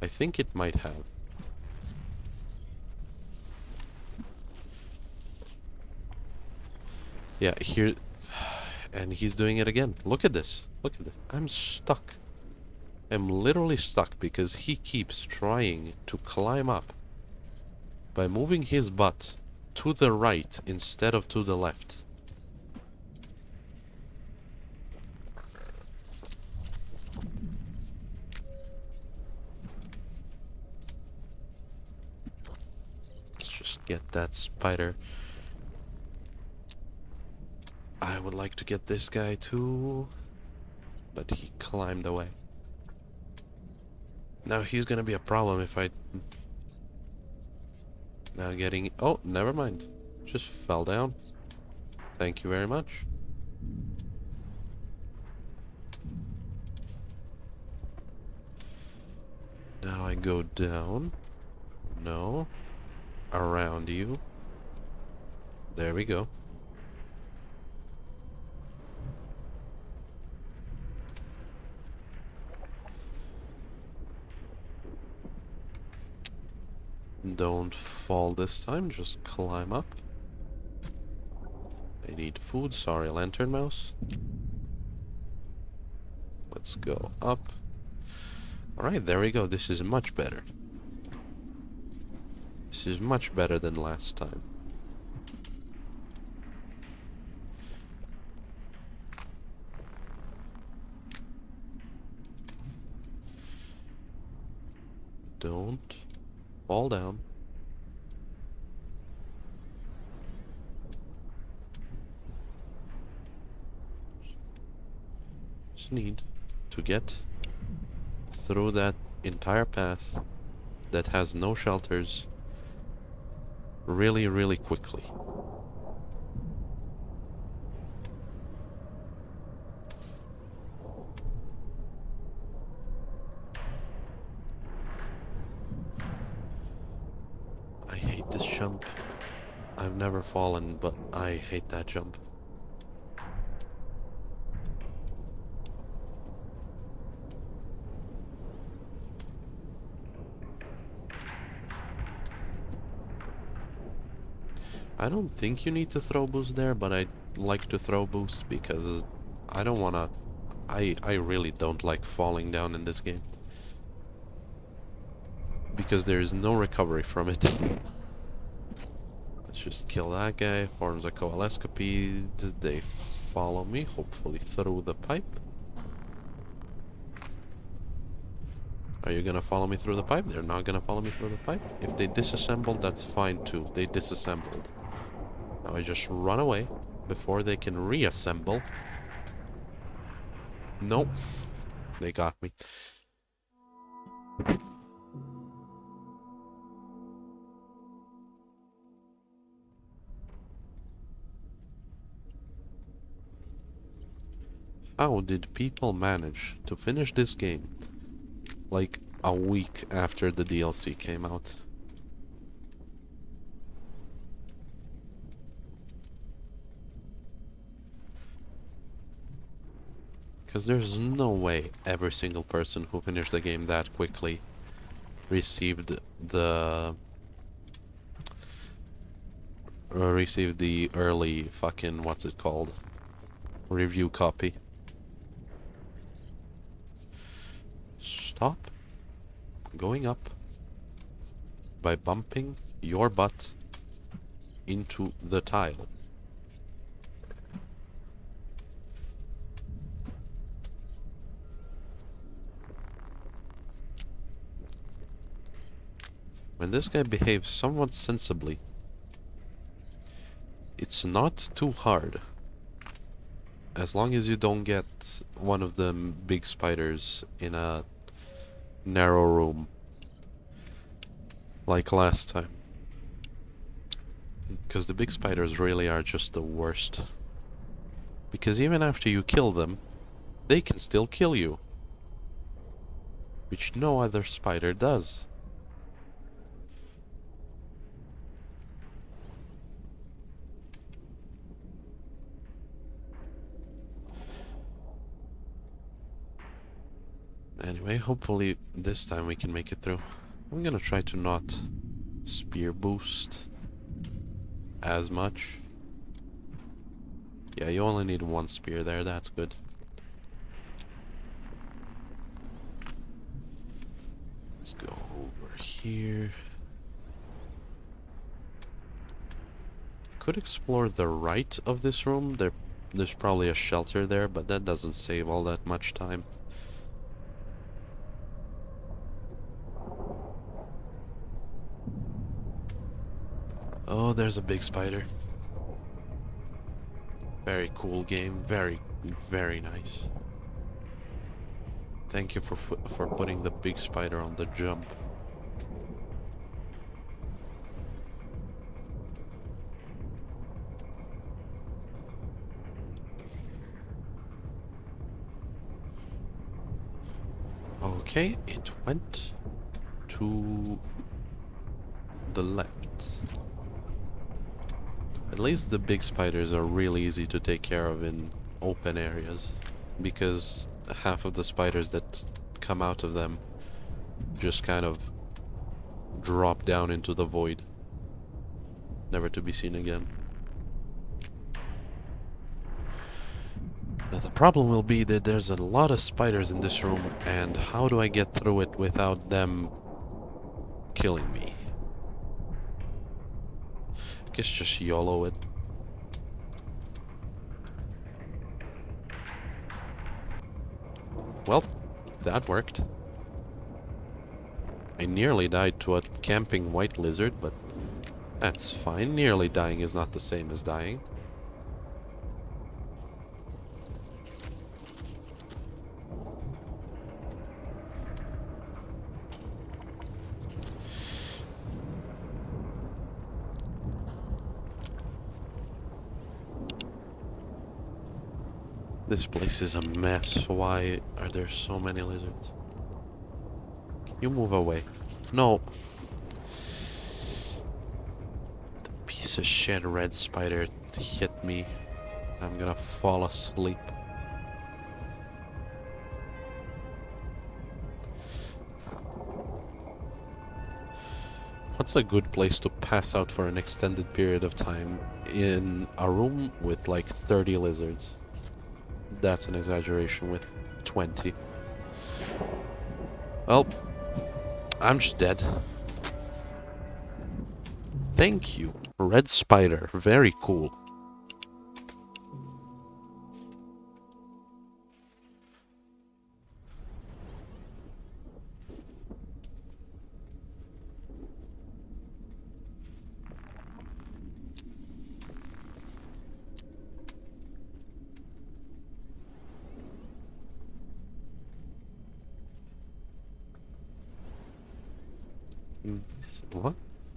I think it might have. Yeah, here... And he's doing it again. Look at this. Look at this. I'm stuck. I'm literally stuck because he keeps trying to climb up by moving his butt to the right instead of to the left. Let's just get that spider. I would like to get this guy too, but he climbed away. Now he's gonna be a problem if I now getting... Oh, never mind. Just fell down. Thank you very much. Now I go down. No. Around you. There we go. Don't fall this time, just climb up. I need food, sorry lantern mouse. Let's go up. Alright, there we go, this is much better. This is much better than last time. Don't fall down. Just need to get through that entire path that has no shelters really, really quickly. Jump. I've never fallen, but I hate that jump. I don't think you need to throw boost there, but I like to throw boost because I don't wanna... I, I really don't like falling down in this game. Because there is no recovery from it. Let's just kill that guy. Forms a coalescipede. They follow me, hopefully through the pipe. Are you gonna follow me through the pipe? They're not gonna follow me through the pipe. If they disassembled, that's fine too. They disassembled. Now I just run away before they can reassemble. Nope. They got me. How did people manage to finish this game like a week after the DLC came out? Because there's no way every single person who finished the game that quickly received the uh, received the early fucking what's it called review copy. Stop going up by bumping your butt into the tile. When this guy behaves somewhat sensibly, it's not too hard. As long as you don't get one of the big spiders in a narrow room. Like last time. Because the big spiders really are just the worst. Because even after you kill them, they can still kill you. Which no other spider does. Anyway, hopefully this time we can make it through. I'm gonna try to not spear boost as much. Yeah, you only need one spear there, that's good. Let's go over here. Could explore the right of this room. There, there's probably a shelter there, but that doesn't save all that much time. Oh, there's a big spider. Very cool game. Very, very nice. Thank you for for putting the big spider on the jump. Okay, it went to the left. At least the big spiders are really easy to take care of in open areas. Because half of the spiders that come out of them just kind of drop down into the void. Never to be seen again. Now the problem will be that there's a lot of spiders in this room and how do I get through it without them killing me? Guess just YOLO it. Well, that worked. I nearly died to a camping white lizard, but that's fine. Nearly dying is not the same as dying. Place is a mess. Why are there so many lizards? You move away? No. The piece of shit red spider hit me. I'm gonna fall asleep. What's a good place to pass out for an extended period of time in a room with like 30 lizards? That's an exaggeration with 20. Well, I'm just dead. Thank you. Red spider. Very cool.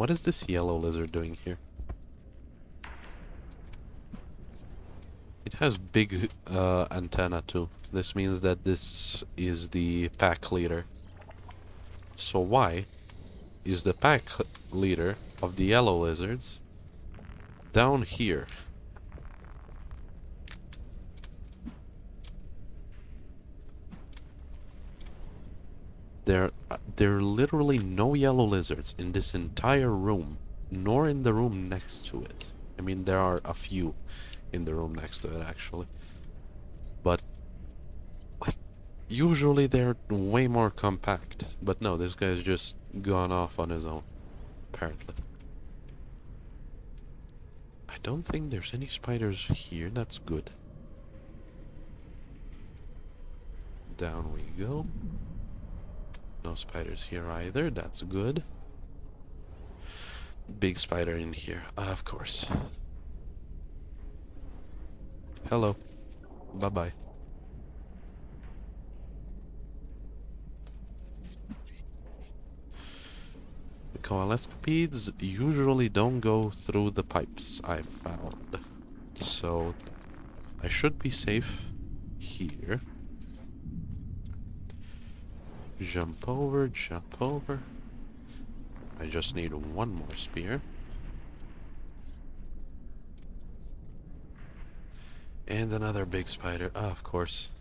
What? Is this yellow lizard doing here? It It has big uh, antenna too. This means that this is the pack leader. So why is the pack leader of the yellow lizards down here? There, uh, there are literally no yellow lizards in this entire room, nor in the room next to it. I mean, there are a few in the room next to it, actually. But, like, usually they're way more compact. But no, this guy's just gone off on his own, apparently. I don't think there's any spiders here, that's good. Down we go. No spiders here either, that's good. Big spider in here, uh, of course. Hello. Bye-bye. The coalescipedes usually don't go through the pipes, I've found. So, I should be safe here. Jump over, jump over. I just need one more spear. And another big spider. Oh, of course.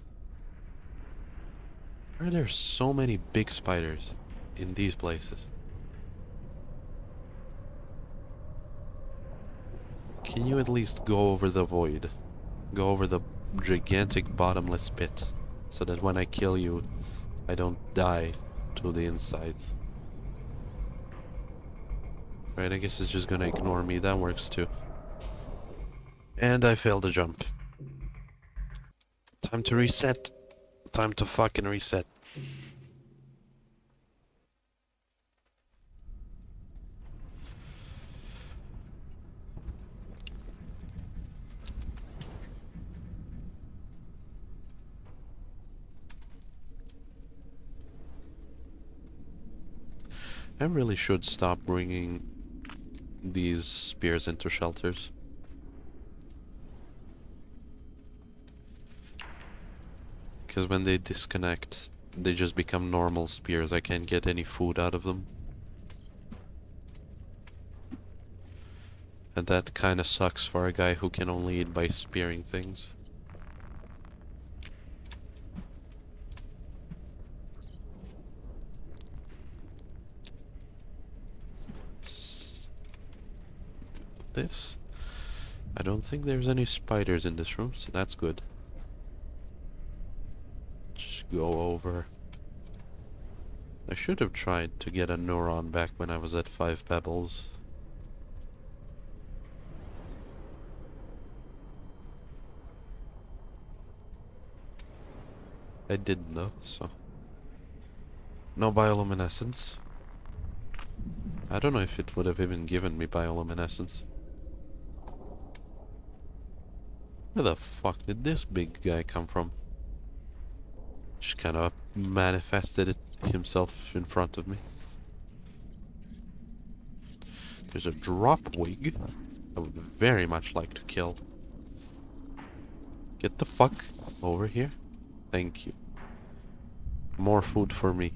Why are there so many big spiders in these places? Can you at least go over the void? Go over the gigantic bottomless pit. So that when I kill you, I don't die to the insides. Right, I guess it's just gonna ignore me. That works too. And I failed to jump. Time to reset. Time to fucking reset. I really should stop bringing these spears into shelters. Because when they disconnect, they just become normal spears. I can't get any food out of them. And that kind of sucks for a guy who can only eat by spearing things. This. I don't think there's any spiders in this room, so that's good Just go over. I should have tried to get a neuron back when I was at 5 pebbles. I didn't though, so... No bioluminescence. I don't know if it would have even given me bioluminescence. Where the fuck did this big guy come from? Just kind of manifested it himself in front of me. There's a dropwig I would very much like to kill. Get the fuck over here. Thank you. More food for me.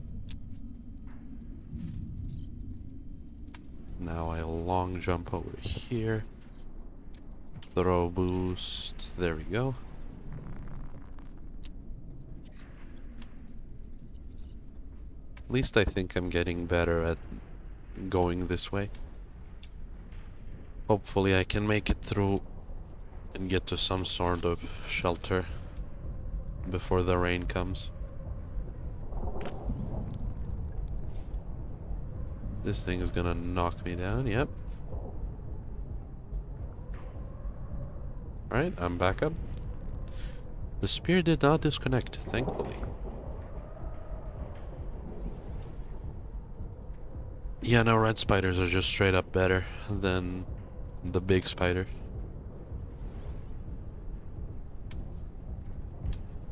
Now I long jump over here. Throw boost. There we go. At least I think I'm getting better at going this way. Hopefully I can make it through and get to some sort of shelter before the rain comes. This thing is gonna knock me down, yep. Alright, I'm back up. The spear did not disconnect, thankfully. Yeah, no, red spiders are just straight up better than the big spider.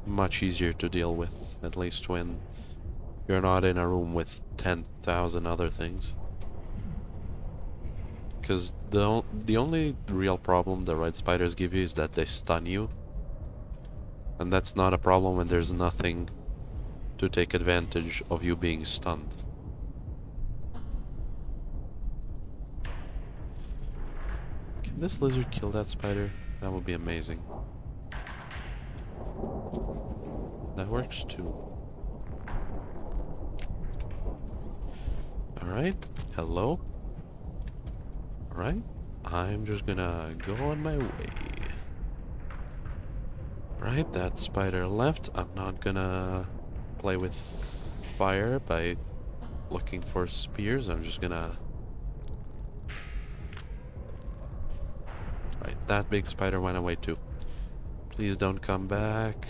Much easier to deal with, at least when you're not in a room with 10,000 other things. Because the, the only real problem the red spiders give you is that they stun you And that's not a problem when there's nothing to take advantage of you being stunned. Can this lizard kill that spider? That would be amazing. That works too. Alright, hello? Alright, I'm just gonna go on my way. Right, that spider left. I'm not gonna play with fire by looking for spears. I'm just gonna... Right, that big spider went away too. Please don't come back.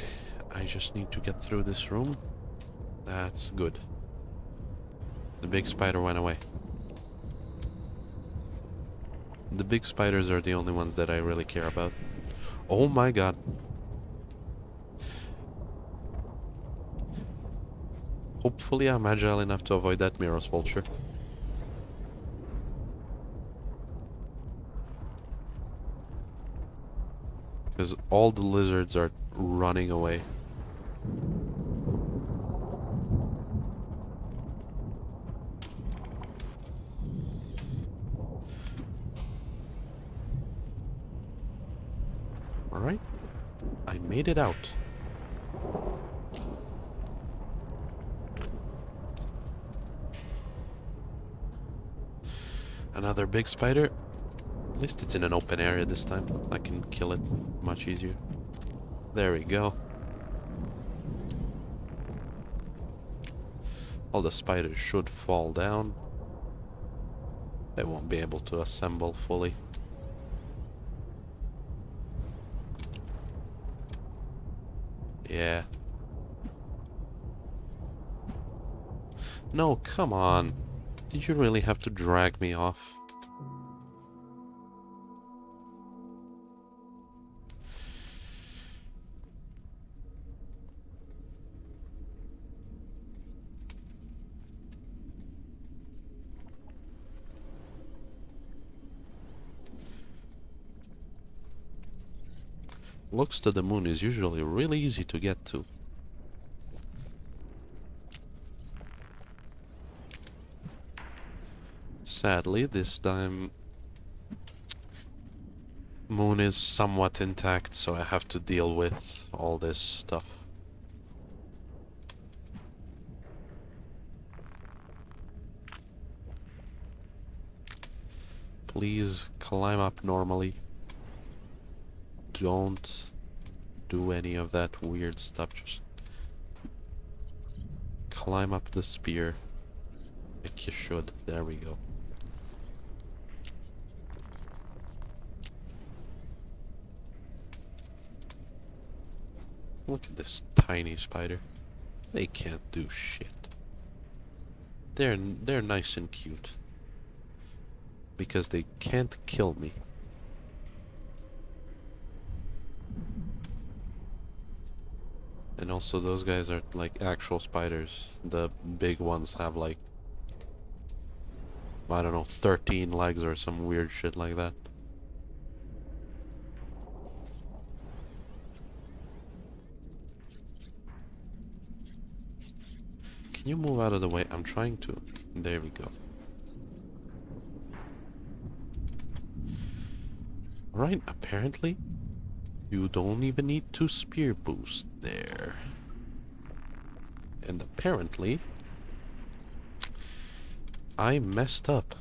I just need to get through this room. That's good. The big spider went away. The big spiders are the only ones that I really care about. Oh my god. Hopefully I'm agile enough to avoid that Miros vulture. Because all the lizards are running away. Alright. I made it out. Another big spider. At least it's in an open area this time. I can kill it much easier. There we go. All the spiders should fall down. They won't be able to assemble fully. Yeah. No, come on. Did you really have to drag me off? Looks to the moon is usually really easy to get to. Sadly, this time moon is somewhat intact, so I have to deal with all this stuff. Please climb up normally don't do any of that weird stuff. Just climb up the spear like you should. There we go. Look at this tiny spider. They can't do shit. They're they're nice and cute. Because they can't kill me. And also those guys are like actual spiders. The big ones have like I don't know, 13 legs or some weird shit like that. Can you move out of the way? I'm trying to. There we go. Right, apparently you don't even need to spear boost there. And apparently, I messed up.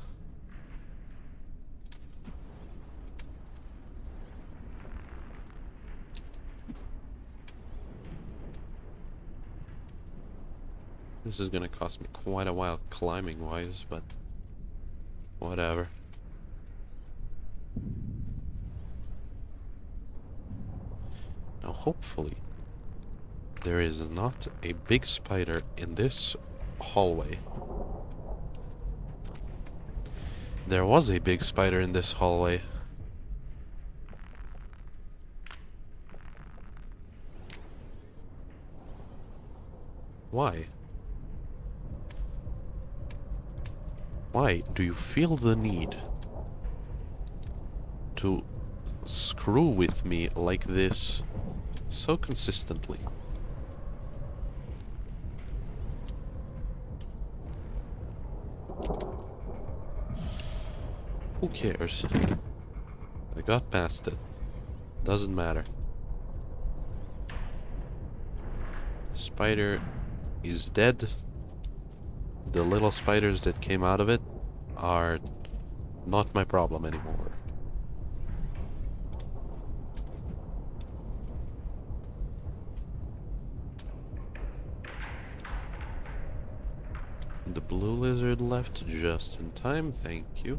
This is gonna cost me quite a while climbing wise, but whatever. Now hopefully there is not a big spider in this hallway. There was a big spider in this hallway. Why? Why do you feel the need to screw with me like this? So consistently. Who cares? I got past it. Doesn't matter. Spider is dead. The little spiders that came out of it are not my problem anymore. left just in time, thank you.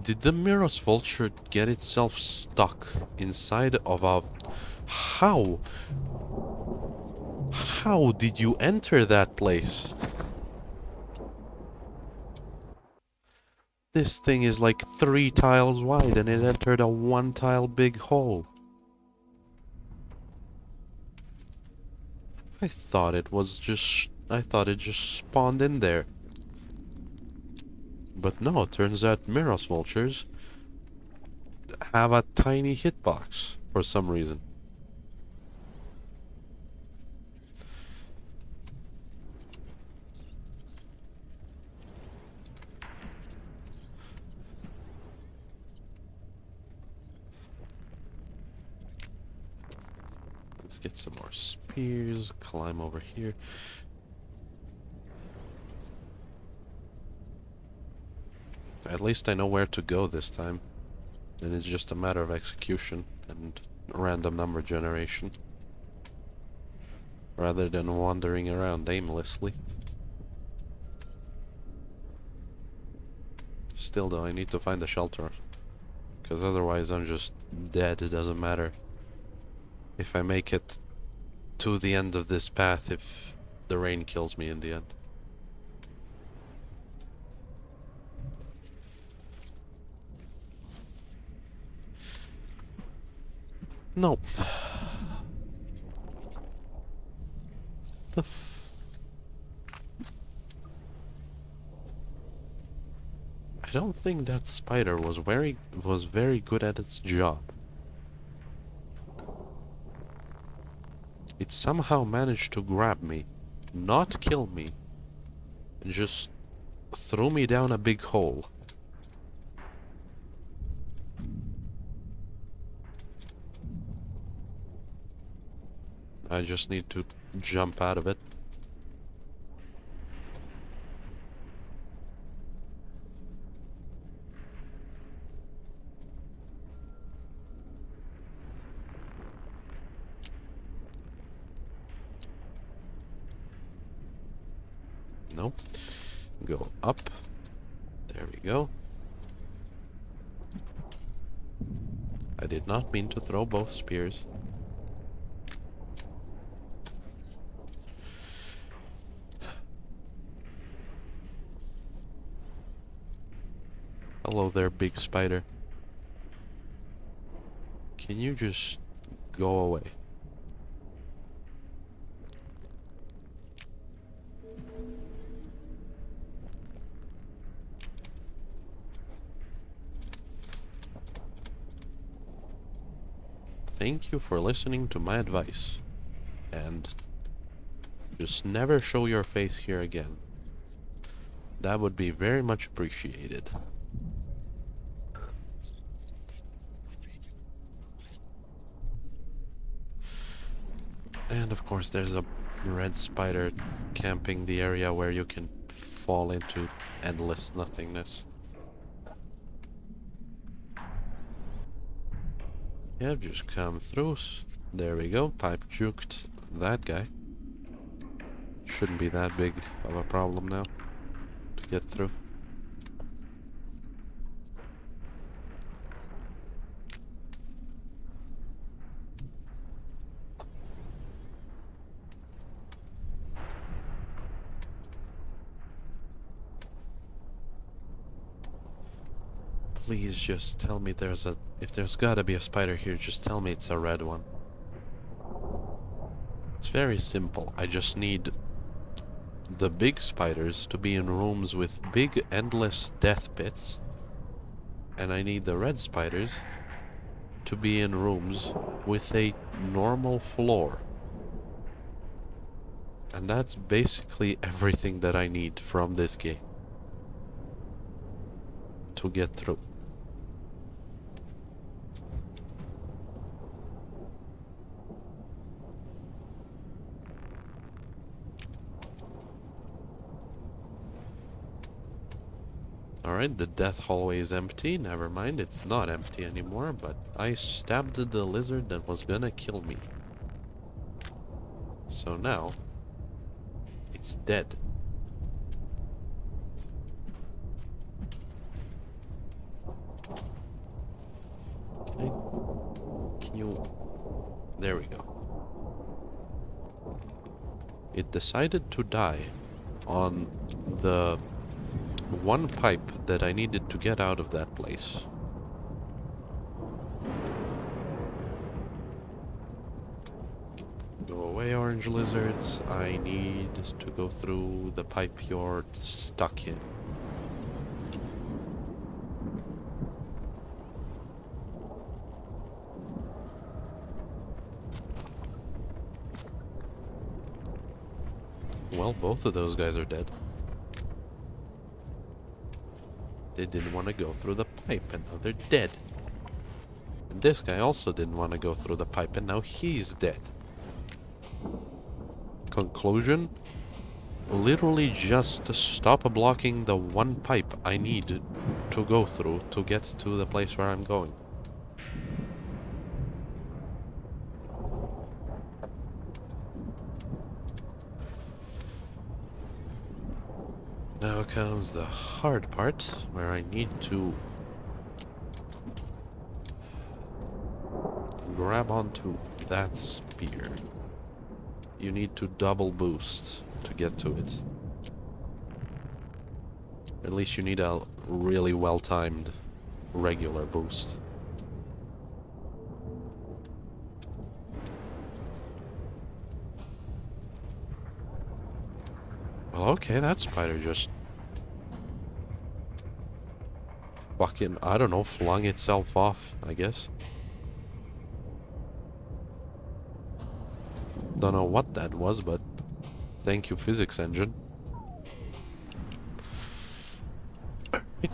Did the Miros Vulture get itself stuck inside of a... How? How did you enter that place? This thing is like three tiles wide and it entered a one tile big hole. I thought it was just... I thought it just spawned in there. But no, it turns out Miros vultures have a tiny hitbox for some reason. Let's get some more climb over here. At least I know where to go this time. And it's just a matter of execution and random number generation. Rather than wandering around aimlessly. Still though, I need to find a shelter. Because otherwise I'm just dead, it doesn't matter. If I make it to the end of this path if the rain kills me in the end. No. The f I don't think that spider was very was very good at its job. It somehow managed to grab me, not kill me, and just throw me down a big hole. I just need to jump out of it. No. Go up. There we go. I did not mean to throw both spears. Hello there, big spider. Can you just go away? Thank you for listening to my advice. And just never show your face here again. That would be very much appreciated. And of course there's a red spider camping the area where you can fall into endless nothingness. Yep, just come through. There we go, pipe juked that guy. Shouldn't be that big of a problem now to get through. Please just tell me there's a... If there's gotta be a spider here, just tell me it's a red one. It's very simple. I just need the big spiders to be in rooms with big endless death pits. And I need the red spiders to be in rooms with a normal floor. And that's basically everything that I need from this game to get through. Alright, the death hallway is empty. Never mind, it's not empty anymore, but I stabbed the lizard that was gonna kill me. So now, it's dead. Can you... There we go. It decided to die on the one pipe that I needed to get out of that place. Go away, orange lizards. I need to go through the pipe you're stuck in. Well, both of those guys are dead. They didn't want to go through the pipe and now they're dead. And this guy also didn't want to go through the pipe and now he's dead. Conclusion? Literally just stop blocking the one pipe I need to go through to get to the place where I'm going. Now comes the hard part, where I need to grab onto that spear. You need to double boost to get to it. At least you need a really well-timed regular boost. Well, okay, that spider just... Fucking, I don't know, flung itself off, I guess. Don't know what that was, but thank you, physics engine.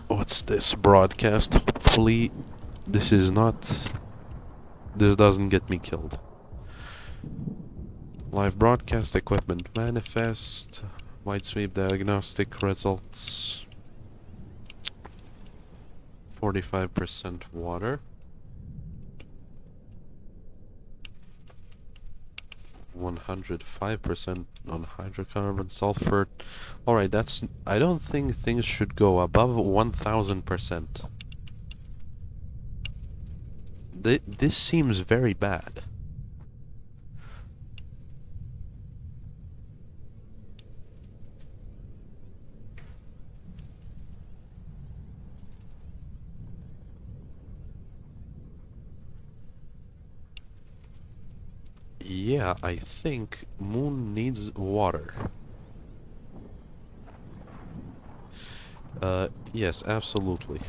What's this broadcast? Hopefully this is not... This doesn't get me killed. Live broadcast equipment manifest. White sweep diagnostic results 45% water. 105% on hydrocarbon sulfur. Alright that's I don't think things should go above 1000% this seems very bad Yeah, I think moon needs water. Uh, yes, absolutely.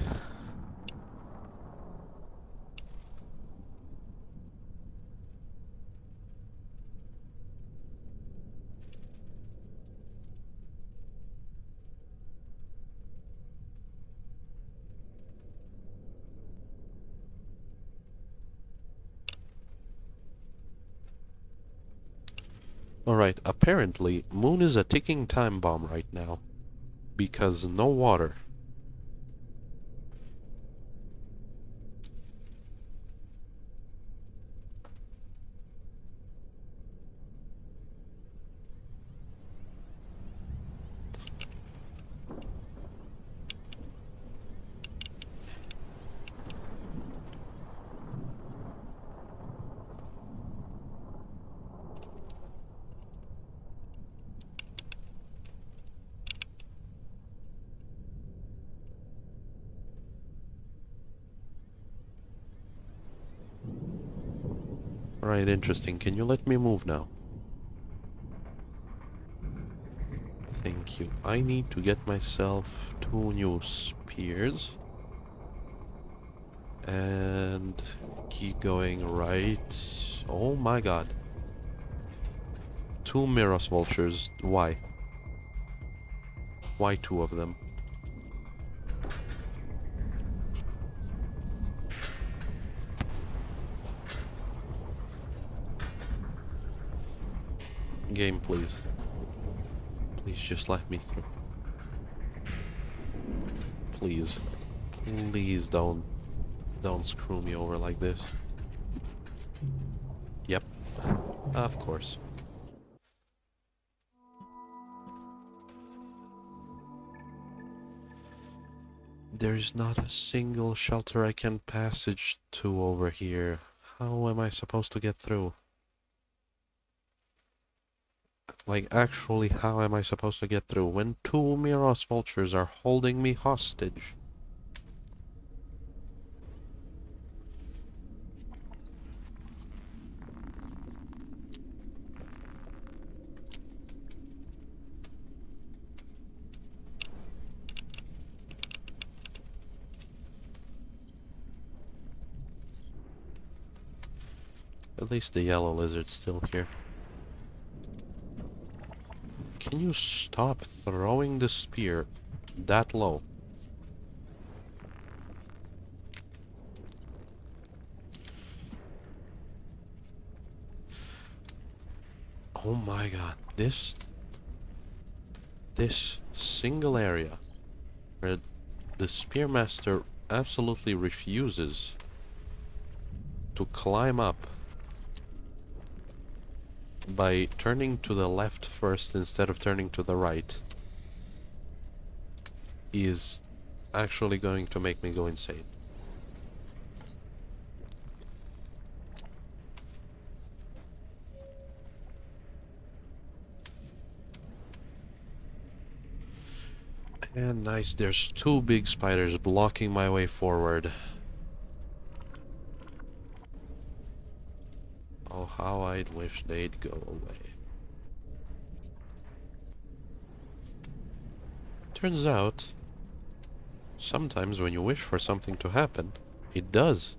Alright, apparently, Moon is a ticking time bomb right now. Because no water. Alright, interesting. Can you let me move now? Thank you. I need to get myself two new spears. And keep going right. Oh my god. Two Miros vultures. Why? Why two of them? Game, please. Please just let me through. Please. Please don't. Don't screw me over like this. Yep. Of course. There's not a single shelter I can passage to over here. How am I supposed to get through? Like, actually, how am I supposed to get through when two Miros vultures are holding me hostage? At least the yellow lizard's still here. Can you stop throwing the spear that low? Oh my god, this this single area where the spearmaster absolutely refuses to climb up by turning to the left first instead of turning to the right is actually going to make me go insane. And nice, there's two big spiders blocking my way forward. Oh, how I'd wish they'd go away. Turns out, sometimes when you wish for something to happen, it does.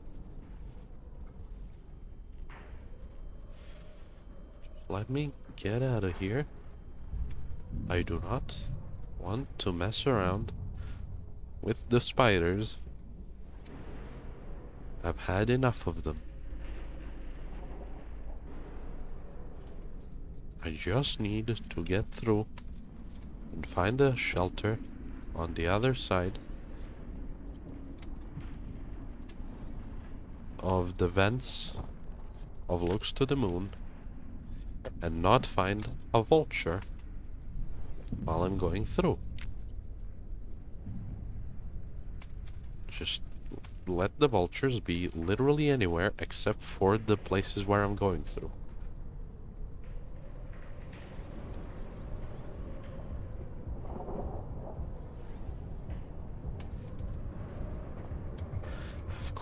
Let me get out of here. I do not want to mess around with the spiders. I've had enough of them. I just need to get through and find a shelter on the other side of the vents of looks to the moon and not find a vulture while I'm going through. Just let the vultures be literally anywhere except for the places where I'm going through.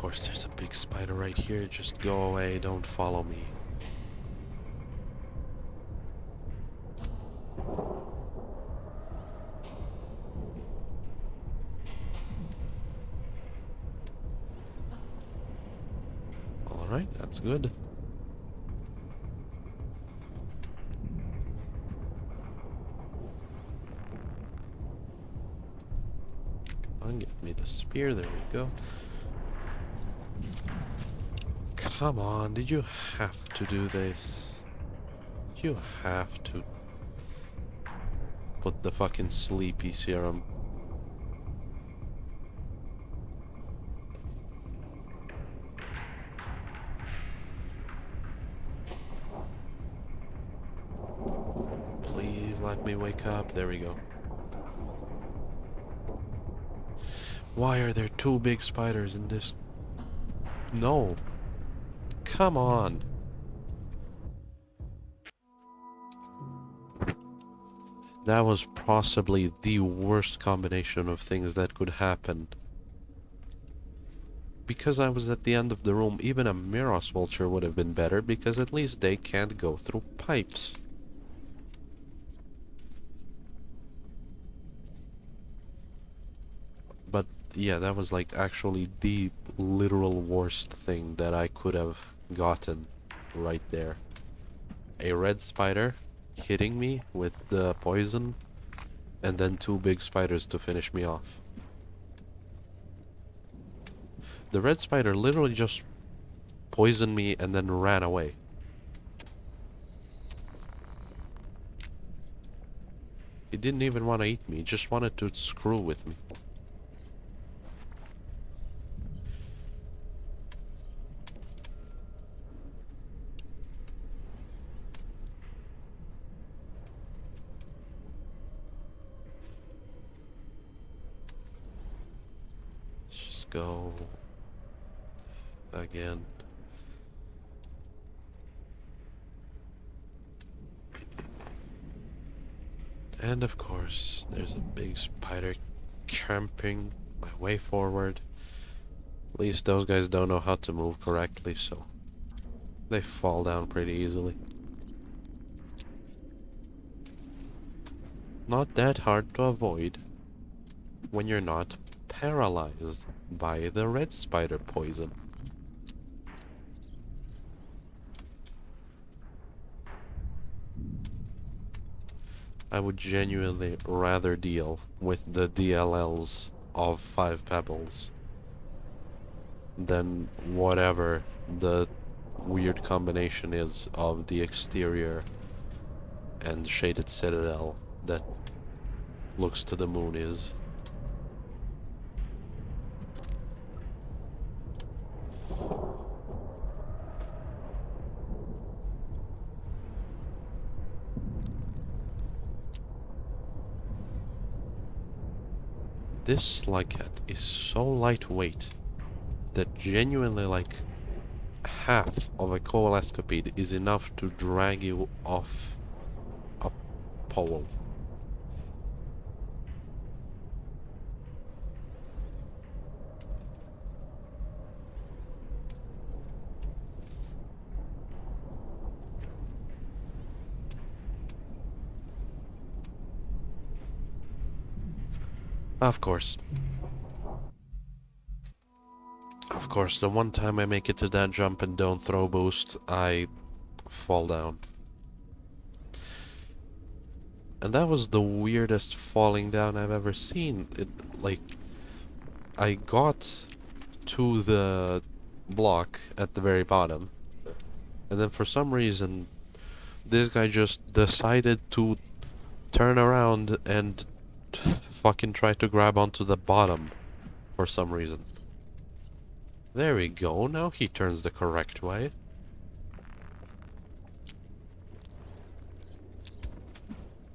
Course, there's a big spider right here. Just go away. Don't follow me. Alright, that's good. Get me the spear. There we go. Come on, did you have to do this? Did you have to put the fucking sleepy serum? Please let me wake up. There we go. Why are there two big spiders in this? No. Come on. That was possibly the worst combination of things that could happen. Because I was at the end of the room, even a Miros Vulture would have been better, because at least they can't go through pipes. But yeah, that was like actually the literal worst thing that I could have gotten right there. A red spider hitting me with the poison and then two big spiders to finish me off. The red spider literally just poisoned me and then ran away. He didn't even want to eat me, he just wanted to screw with me. Let's just go again. And of course, there's a big spider camping my way forward. At least those guys don't know how to move correctly, so they fall down pretty easily. Not that hard to avoid when you're not paralyzed by the red spider poison. I would genuinely rather deal with the DLLs of Five Pebbles than whatever the weird combination is of the exterior and Shaded Citadel that looks to the moon is. This Slugcat is so lightweight that genuinely like half of a coalescipede is enough to drag you off a pole. Of course. Of course, the one time I make it to that jump and don't throw boost, I fall down. And that was the weirdest falling down I've ever seen. It, like, I got to the block at the very bottom. And then for some reason, this guy just decided to turn around and fucking try to grab onto the bottom for some reason. There we go, now he turns the correct way.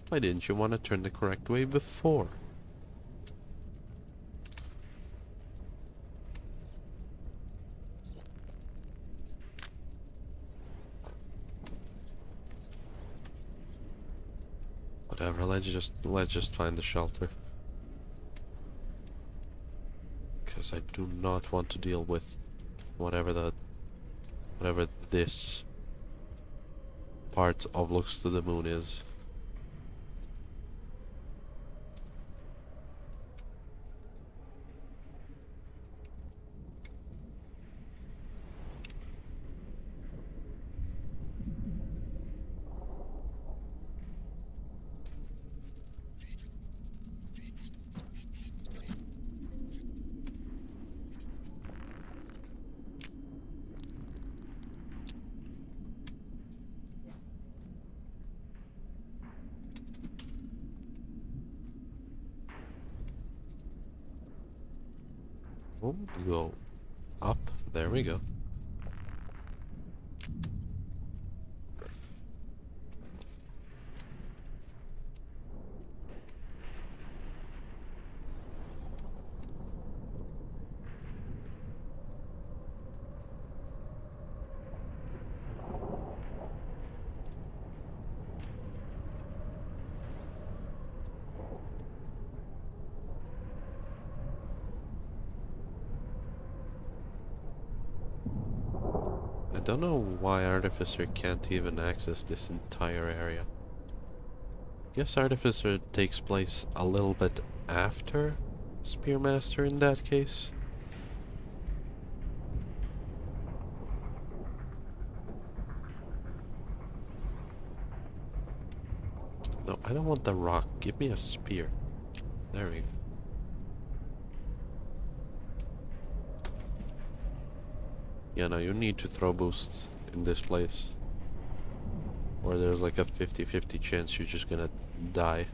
Why didn't you want to turn the correct way before? Whatever, let's just let's just find the shelter. Cause I do not want to deal with whatever the whatever this part of looks to the moon is. don't know why Artificer can't even access this entire area. Guess Artificer takes place a little bit after Spearmaster in that case. No, I don't want the rock. Give me a spear. There we go. Yeah, no, you need to throw boosts in this place. Or there's like a 50-50 chance you're just gonna die.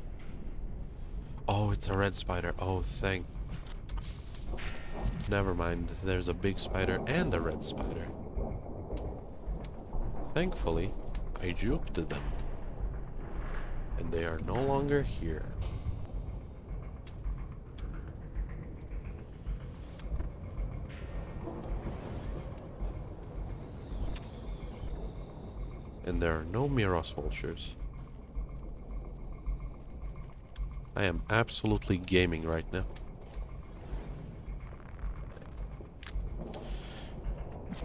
Oh, it's a red spider. Oh, thank... Never mind. There's a big spider and a red spider. Thankfully, I juked them. And they are no longer here. And there are no Miros vultures. I am absolutely gaming right now.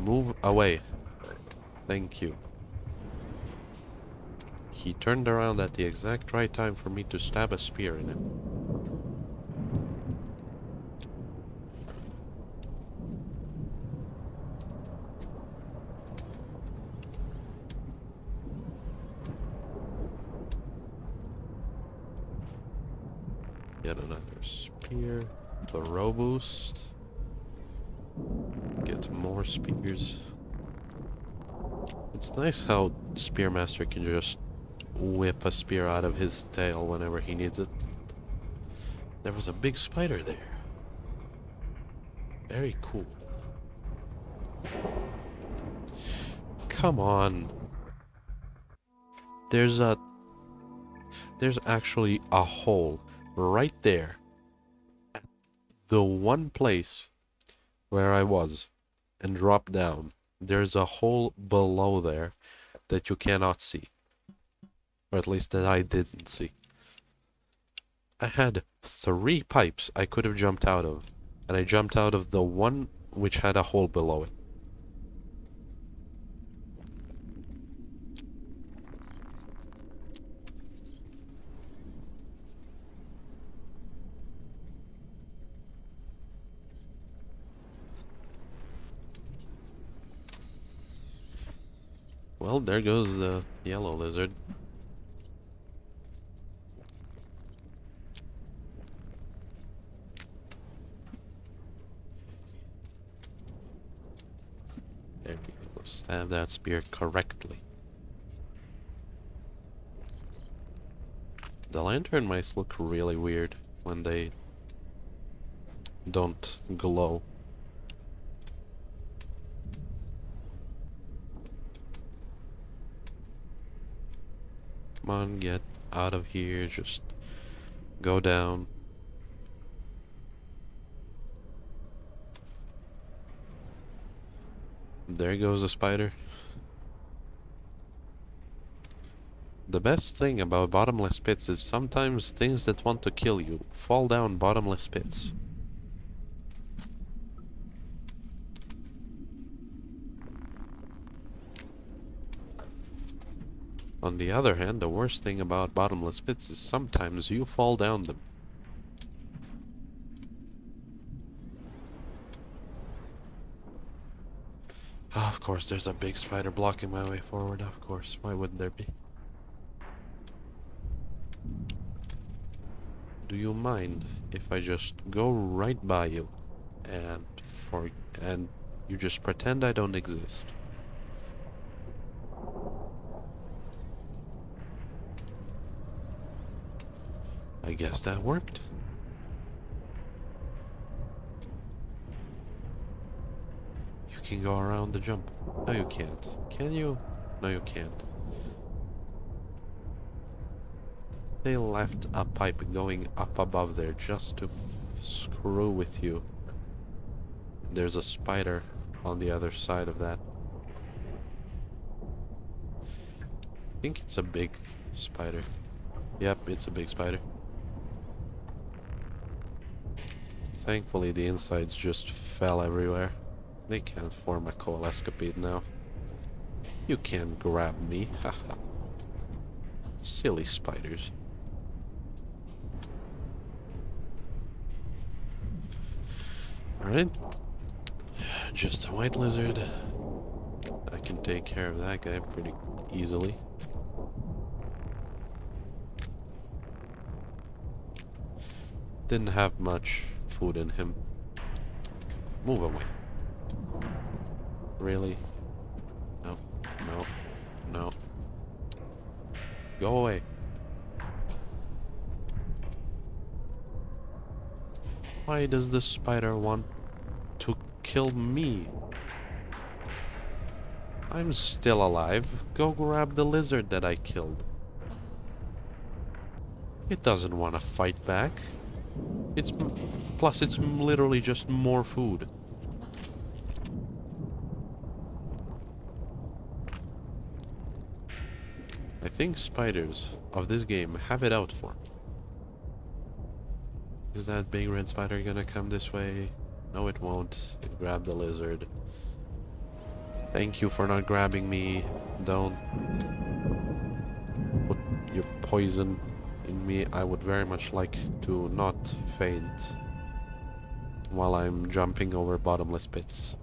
Move away. Thank you. He turned around at the exact right time for me to stab a spear in him. Get another spear. The robust. Get more spears. It's nice how Spearmaster can just whip a spear out of his tail whenever he needs it. There was a big spider there. Very cool. Come on. There's a... There's actually a hole right there. The one place where I was and drop down. There's a hole below there that you cannot see. Or at least that I didn't see. I had three pipes I could have jumped out of. And I jumped out of the one which had a hole below it. Well, there goes the yellow lizard. There we go. Stab that spear correctly. The lantern mice look really weird when they don't glow. Come on, get out of here. Just go down. There goes a spider. The best thing about bottomless pits is sometimes things that want to kill you fall down bottomless pits. On the other hand, the worst thing about bottomless pits is sometimes you fall down them. Oh, of course, there's a big spider blocking my way forward. Of course, why wouldn't there be? Do you mind if I just go right by you and for and you just pretend I don't exist? I guess that worked. You can go around the jump. No, you can't. Can you? No, you can't. They left a pipe going up above there just to screw with you. There's a spider on the other side of that. I think it's a big spider. Yep, it's a big spider. Thankfully the insides just fell everywhere. They can't form a coalescipede now. You can't grab me, haha. Silly spiders. Alright. Just a white lizard. I can take care of that guy pretty easily. didn't have much food in him. Move away. Really? No, no, no. Go away. Why does the spider want to kill me? I'm still alive. Go grab the lizard that I killed. It doesn't want to fight back. It's plus it's literally just more food. I think spiders of this game have it out for. Is that big red spider gonna come this way? No, it won't. It the lizard. Thank you for not grabbing me. Don't put your poison me. I would very much like to not faint while I'm jumping over bottomless pits.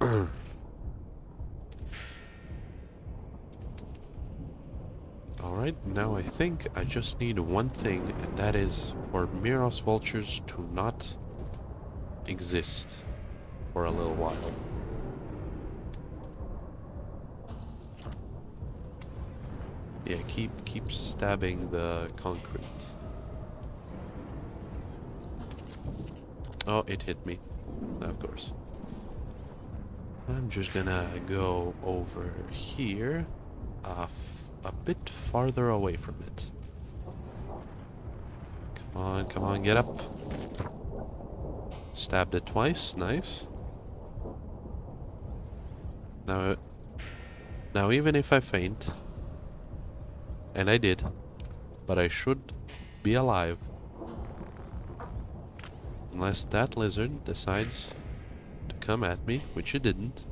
Alright, now I think I just need one thing, and that is for Miros vultures to not exist for a little while. Yeah, keep keep stabbing the concrete. Oh, it hit me. Of course. I'm just gonna go over here, uh, a bit farther away from it. Come on, come on, get up. Stabbed it twice, nice. Now, now even if I faint, and I did, but I should be alive. Unless that lizard decides to come at me, which it didn't.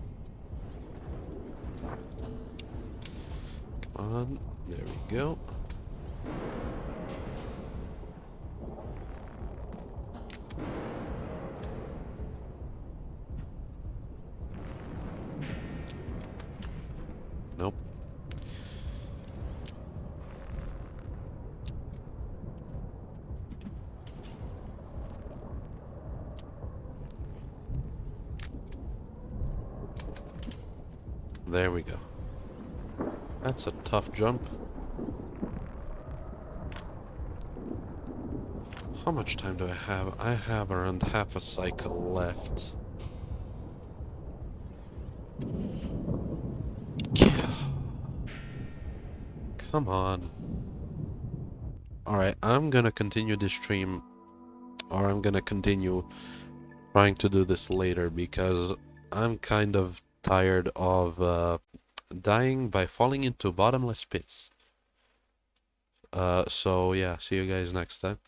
Come on, there we go. Nope. There we go. That's a tough jump. How much time do I have? I have around half a cycle left. Come on. Alright, I'm gonna continue this stream, or I'm gonna continue trying to do this later, because I'm kind of tired of uh, dying by falling into bottomless pits. Uh, so yeah, see you guys next time.